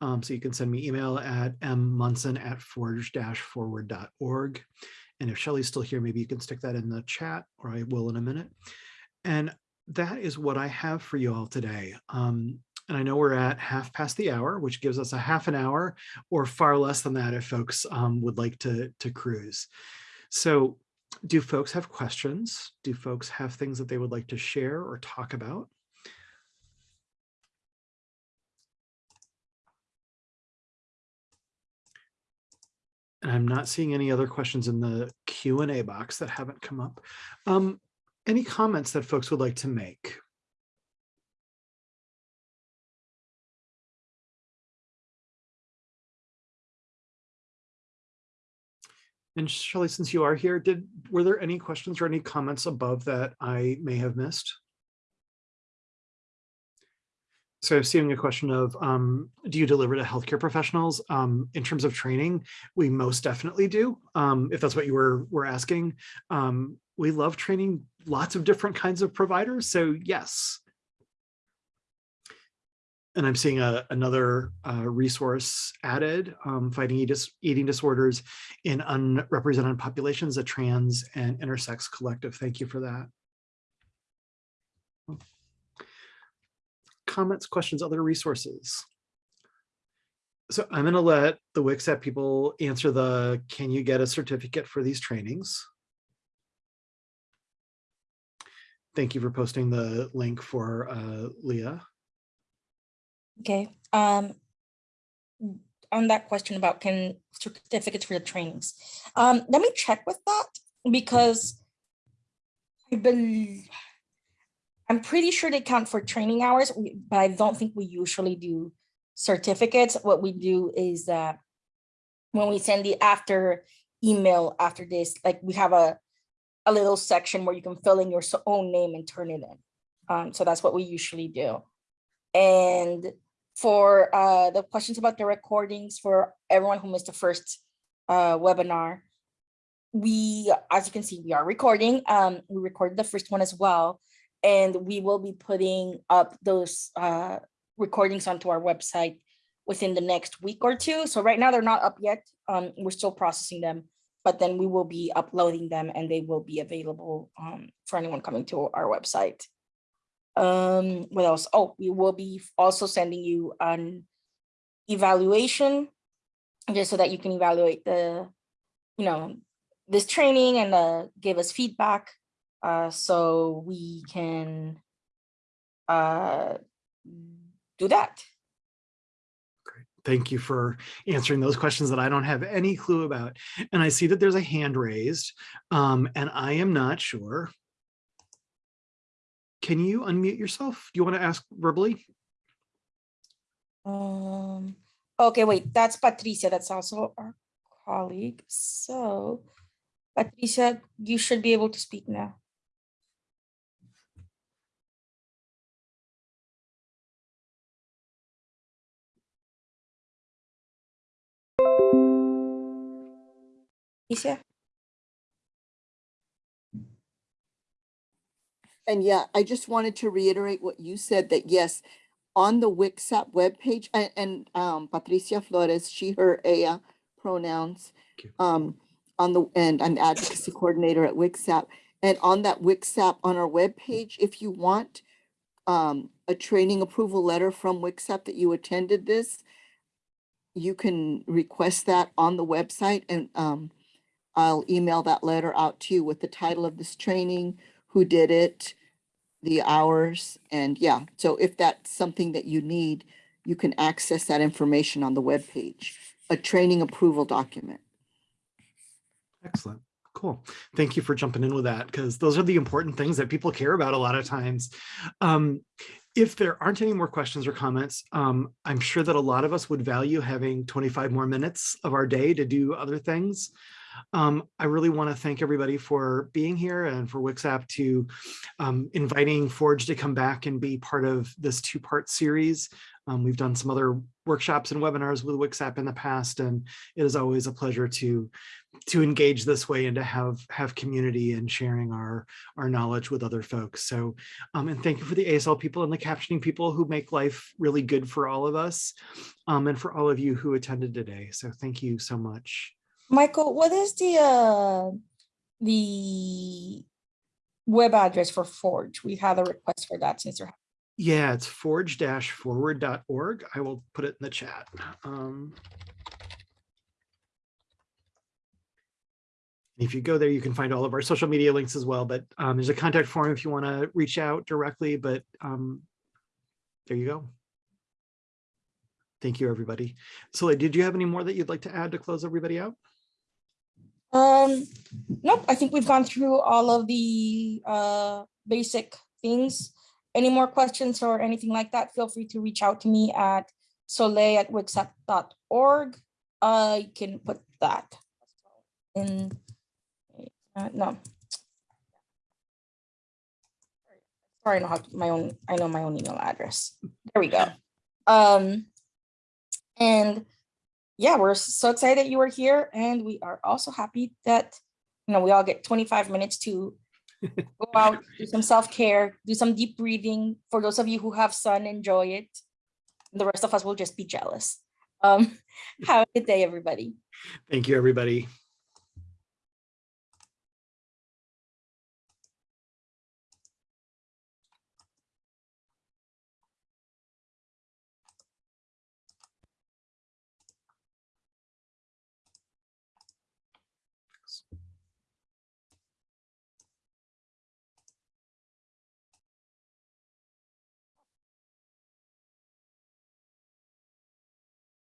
Um, so you can send me email at mmunson at forge-forward.org. And if Shelly's still here, maybe you can stick that in the chat or I will in a minute. And that is what I have for you all today. Um, and I know we're at half past the hour, which gives us a half an hour or far less than that if folks um, would like to, to cruise. So do folks have questions? Do folks have things that they would like to share or talk about? And I'm not seeing any other questions in the Q&A box that haven't come up. Um, any comments that folks would like to make? And Shelley, since you are here, did were there any questions or any comments above that I may have missed? So I'm seeing a question of, um, do you deliver to healthcare professionals? Um, in terms of training, we most definitely do, um, if that's what you were, were asking. Um, we love training lots of different kinds of providers, so yes. And I'm seeing a, another uh, resource added, um, fighting eating disorders in unrepresented populations, a trans and intersex collective. Thank you for that. Comments, questions, other resources? So I'm going to let the WCSAP people answer the, can you get a certificate for these trainings? Thank you for posting the link for uh, Leah. Okay. Um, on that question about can certificates for the trainings, um, let me check with that because I believe I'm pretty sure they count for training hours, but I don't think we usually do certificates. What we do is that when we send the after email after this, like we have a, a little section where you can fill in your own name and turn it in. Um, so that's what we usually do. And for uh, the questions about the recordings for everyone who missed the first uh, webinar, we, as you can see, we are recording. Um, we recorded the first one as well and we will be putting up those uh, recordings onto our website within the next week or two. So right now they're not up yet. Um, we're still processing them, but then we will be uploading them and they will be available um, for anyone coming to our website. Um, what else? Oh, we will be also sending you an evaluation just so that you can evaluate the, you know, this training and uh, give us feedback uh, so we can uh, do that. Great. Thank you for answering those questions that I don't have any clue about. And I see that there's a hand raised um, and I am not sure. Can you unmute yourself? Do you want to ask verbally? Um, okay, wait, that's Patricia. That's also our colleague. So Patricia, you should be able to speak now. Alicia? And yeah, I just wanted to reiterate what you said, that yes, on the WCSAP webpage, and, and um, Patricia Flores, she, her, ella pronouns. Um, on the, and I'm advocacy coordinator at WCSAP. And on that WCSAP, on our webpage, if you want um, a training approval letter from WCSAP that you attended this, you can request that on the website and um, I'll email that letter out to you with the title of this training, who did it, the hours, and yeah, so if that's something that you need, you can access that information on the webpage, a training approval document. Excellent. Cool. Thank you for jumping in with that because those are the important things that people care about a lot of times. Um, if there aren't any more questions or comments, um, I'm sure that a lot of us would value having 25 more minutes of our day to do other things. Um, I really want to thank everybody for being here and for WCSAP to um, inviting Forge to come back and be part of this two-part series. Um, we've done some other workshops and webinars with WCSAP in the past, and it is always a pleasure to to engage this way and to have have community and sharing our our knowledge with other folks. So, um, and thank you for the ASL people and the captioning people who make life really good for all of us, um, and for all of you who attended today. So, thank you so much. Michael, what is the uh the web address for Forge? We had a request for that since you're Yeah, it's forge-forward.org. I will put it in the chat. Um, if you go there, you can find all of our social media links as well, but um, there's a contact form if you want to reach out directly, but um, there you go. Thank you, everybody. So did you have any more that you'd like to add to close everybody out? Um, nope, I think we've gone through all of the uh basic things. Any more questions or anything like that, feel free to reach out to me at soleil at wcsap.org. Uh, you can put that in, uh, no. Sorry, I know how, my own, I know my own email address. There we go. Um, and yeah, we're so excited that you are here and we are also happy that, you know, we all get 25 minutes to go out, do some self-care, do some deep breathing. For those of you who have sun, enjoy it. The rest of us will just be jealous. Um, have a good day, everybody. Thank you, everybody.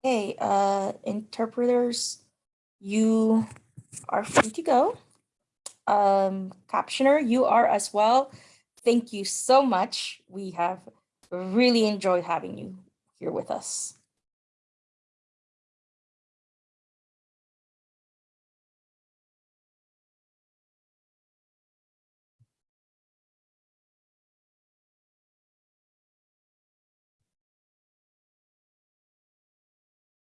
Hey, uh, interpreters, you are free to go. Um, captioner, you are as well. Thank you so much. We have really enjoyed having you here with us.